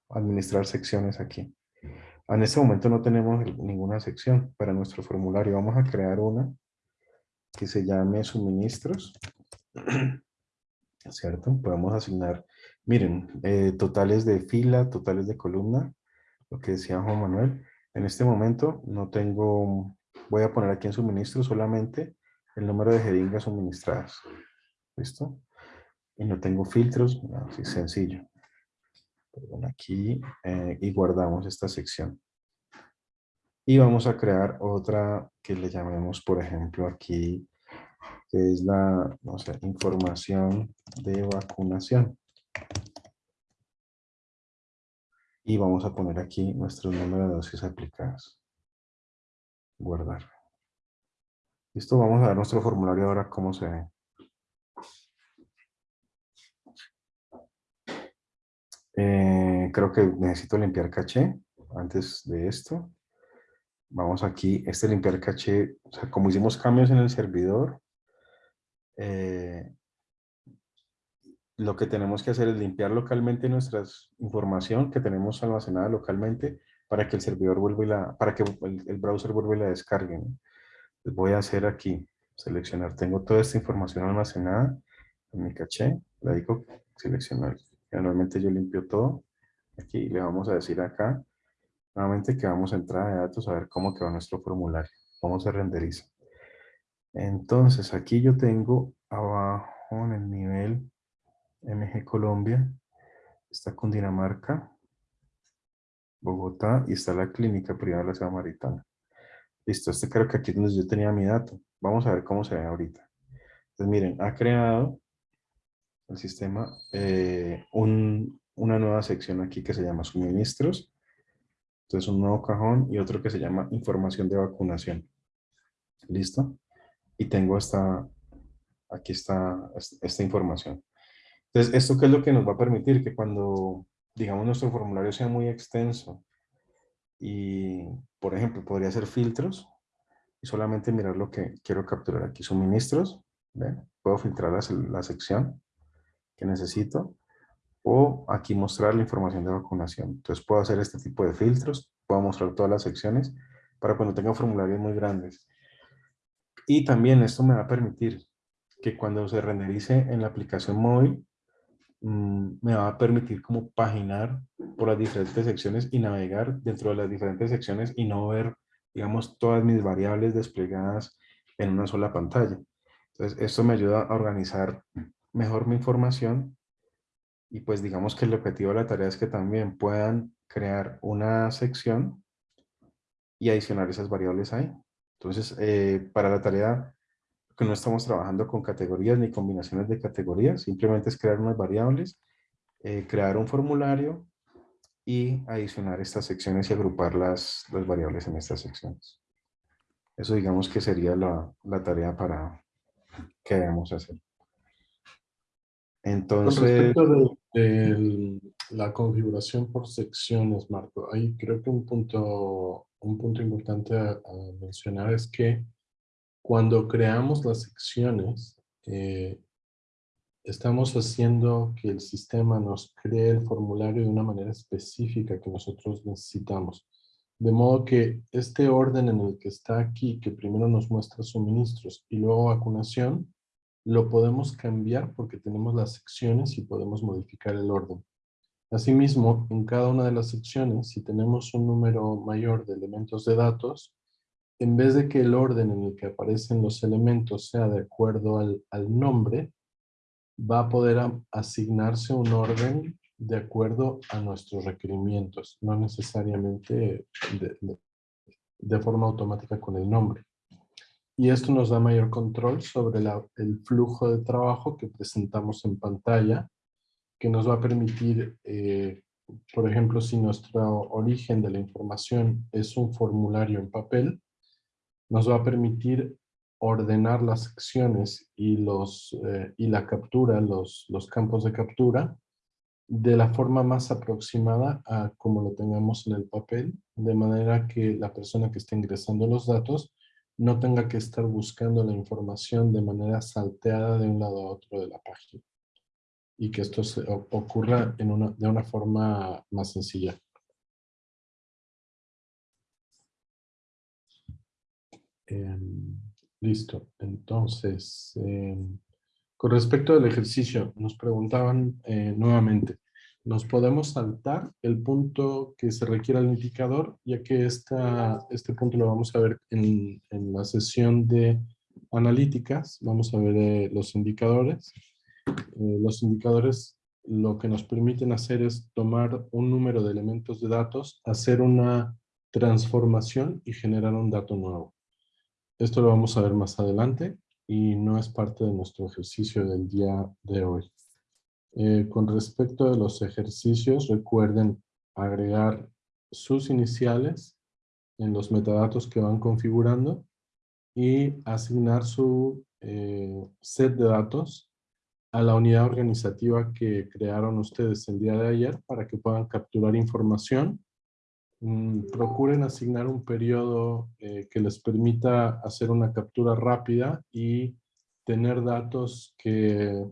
S2: Administrar secciones aquí. En este momento no tenemos ninguna sección para nuestro formulario. Vamos a crear una que se llame suministros. ¿Cierto? Podemos asignar, miren, eh, totales de fila, totales de columna, lo que decía Juan Manuel. En este momento no tengo, voy a poner aquí en suministro solamente el número de jeringas suministradas. ¿Listo? Y no tengo filtros, así sencillo. Perdón, aquí eh, y guardamos esta sección. Y vamos a crear otra que le llamemos, por ejemplo, aquí, que es la, información de vacunación. Y vamos a poner aquí nuestro número de dosis aplicadas. Guardar. Listo, vamos a ver nuestro formulario ahora cómo se ve. Eh, creo que necesito limpiar caché antes de esto. Vamos aquí, este limpiar caché, como hicimos cambios en el servidor, eh, lo que tenemos que hacer es limpiar localmente nuestra información que tenemos almacenada localmente para que el servidor vuelva y la, para que el, browser vuelva y la descargue. voy a hacer aquí, seleccionar, tengo toda esta información almacenada en mi caché, la digo seleccionar. Normalmente yo limpio todo. Aquí le vamos a decir acá, nuevamente que vamos a entrar a datos a ver cómo quedó nuestro formulario. Vamos a renderizar. Entonces aquí yo tengo abajo en el nivel MG Colombia, está Cundinamarca, Bogotá y está la clínica privada de la ciudad maritana. Listo, este creo que aquí es donde yo tenía mi dato. Vamos a ver cómo se ve ahorita. Entonces miren, ha creado el sistema eh, una nueva sección aquí que se llama suministros. Entonces un nuevo cajón y otro que se llama información de vacunación. ¿Listo? Y tengo esta, aquí está esta información. Entonces, ¿esto qué es lo que nos va a permitir? Que cuando, digamos, nuestro formulario sea muy extenso y, por ejemplo, podría hacer filtros y solamente mirar lo que quiero capturar aquí. Suministros, ¿ven? Puedo filtrar la, la sección que necesito o aquí mostrar la información de vacunación. Entonces puedo hacer este tipo de filtros, puedo mostrar todas las secciones para cuando tenga formularios muy grandes. Y también esto me va a permitir que cuando se renderice en la aplicación móvil, Mm, me va a permitir como paginar por las diferentes secciones y navegar dentro de las diferentes secciones y no ver, digamos, todas mis variables desplegadas en una sola pantalla. Entonces, esto me ayuda a organizar mejor mi información y pues digamos que el objetivo de la tarea es que también puedan crear una sección y adicionar esas variables ahí. Entonces, eh, para la tarea que no estamos trabajando con categorías ni combinaciones de categorías, simplemente es crear unas variables, eh, crear un formulario y adicionar estas secciones y agrupar las, las variables en estas secciones. Eso digamos que sería la, la tarea para que debemos hacer. Entonces... Con
S1: respecto de, la configuración por secciones, Marco, ahí creo que un punto, un punto importante a mencionar es que cuando creamos las secciones, eh, estamos haciendo que el sistema nos cree el formulario de una manera específica que nosotros necesitamos. De modo que este orden en el que está aquí, que primero nos muestra suministros y luego vacunación, lo podemos cambiar porque tenemos las secciones y podemos modificar el orden. Asimismo, en cada una de las secciones, si tenemos un número mayor de elementos de datos, en vez de que el orden en el que aparecen los elementos sea de acuerdo al, nombre, va a poder asignarse un orden de acuerdo a nuestros requerimientos, no necesariamente de, forma automática con el nombre. Y esto nos da mayor control sobre el flujo de trabajo que presentamos en pantalla que nos va a permitir, eh, por ejemplo, si nuestro origen de la información es un formulario en papel, nos va a permitir ordenar las secciones y, los, eh, y la captura, los, los campos de captura, de la forma más aproximada a como lo tengamos en el papel, de manera que la persona que esté ingresando los datos no tenga que estar buscando la información de manera salteada de un lado a otro de la página y que esto se, ocurra en una, de una forma más sencilla. Em, listo. Entonces, em, con respecto al ejercicio, nos preguntaban eh, nuevamente, ¿nos podemos saltar el punto que se requiere al indicador? Ya que esta, este punto lo vamos a ver en, en la sesión de analíticas. Vamos a ver eh, los indicadores. Eh, los indicadores lo que nos permiten hacer es tomar un número de elementos de datos, hacer una transformación y generar un dato nuevo. Esto lo vamos a ver más adelante y no es parte de nuestro ejercicio del día de hoy. Eh, con respecto a los ejercicios, recuerden agregar sus iniciales en los metadatos que van configurando y asignar su eh, set de datos a la unidad organizativa que crearon ustedes el día de ayer para que puedan capturar información. Mm, procuren asignar un periodo eh, que les permita hacer una captura rápida y tener datos que,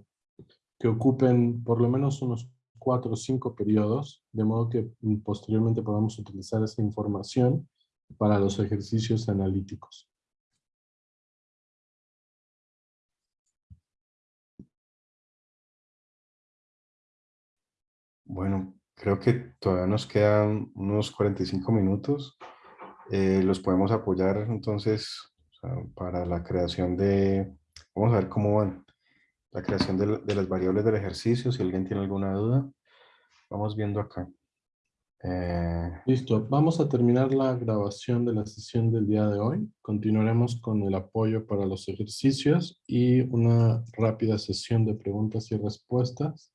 S1: que ocupen por lo menos unos cuatro o cinco periodos, de modo que mm, posteriormente podamos utilizar esa información para los ejercicios analíticos.
S2: Bueno, creo que todavía nos quedan unos 45 minutos. Eh, los podemos apoyar entonces para la creación de... Vamos a ver cómo van. La creación de, las variables del ejercicio. Si alguien tiene alguna duda, vamos viendo acá.
S1: Eh, Listo, vamos a terminar la grabación de la sesión del día de hoy. Continuaremos con el apoyo para los ejercicios y una rápida sesión de preguntas y respuestas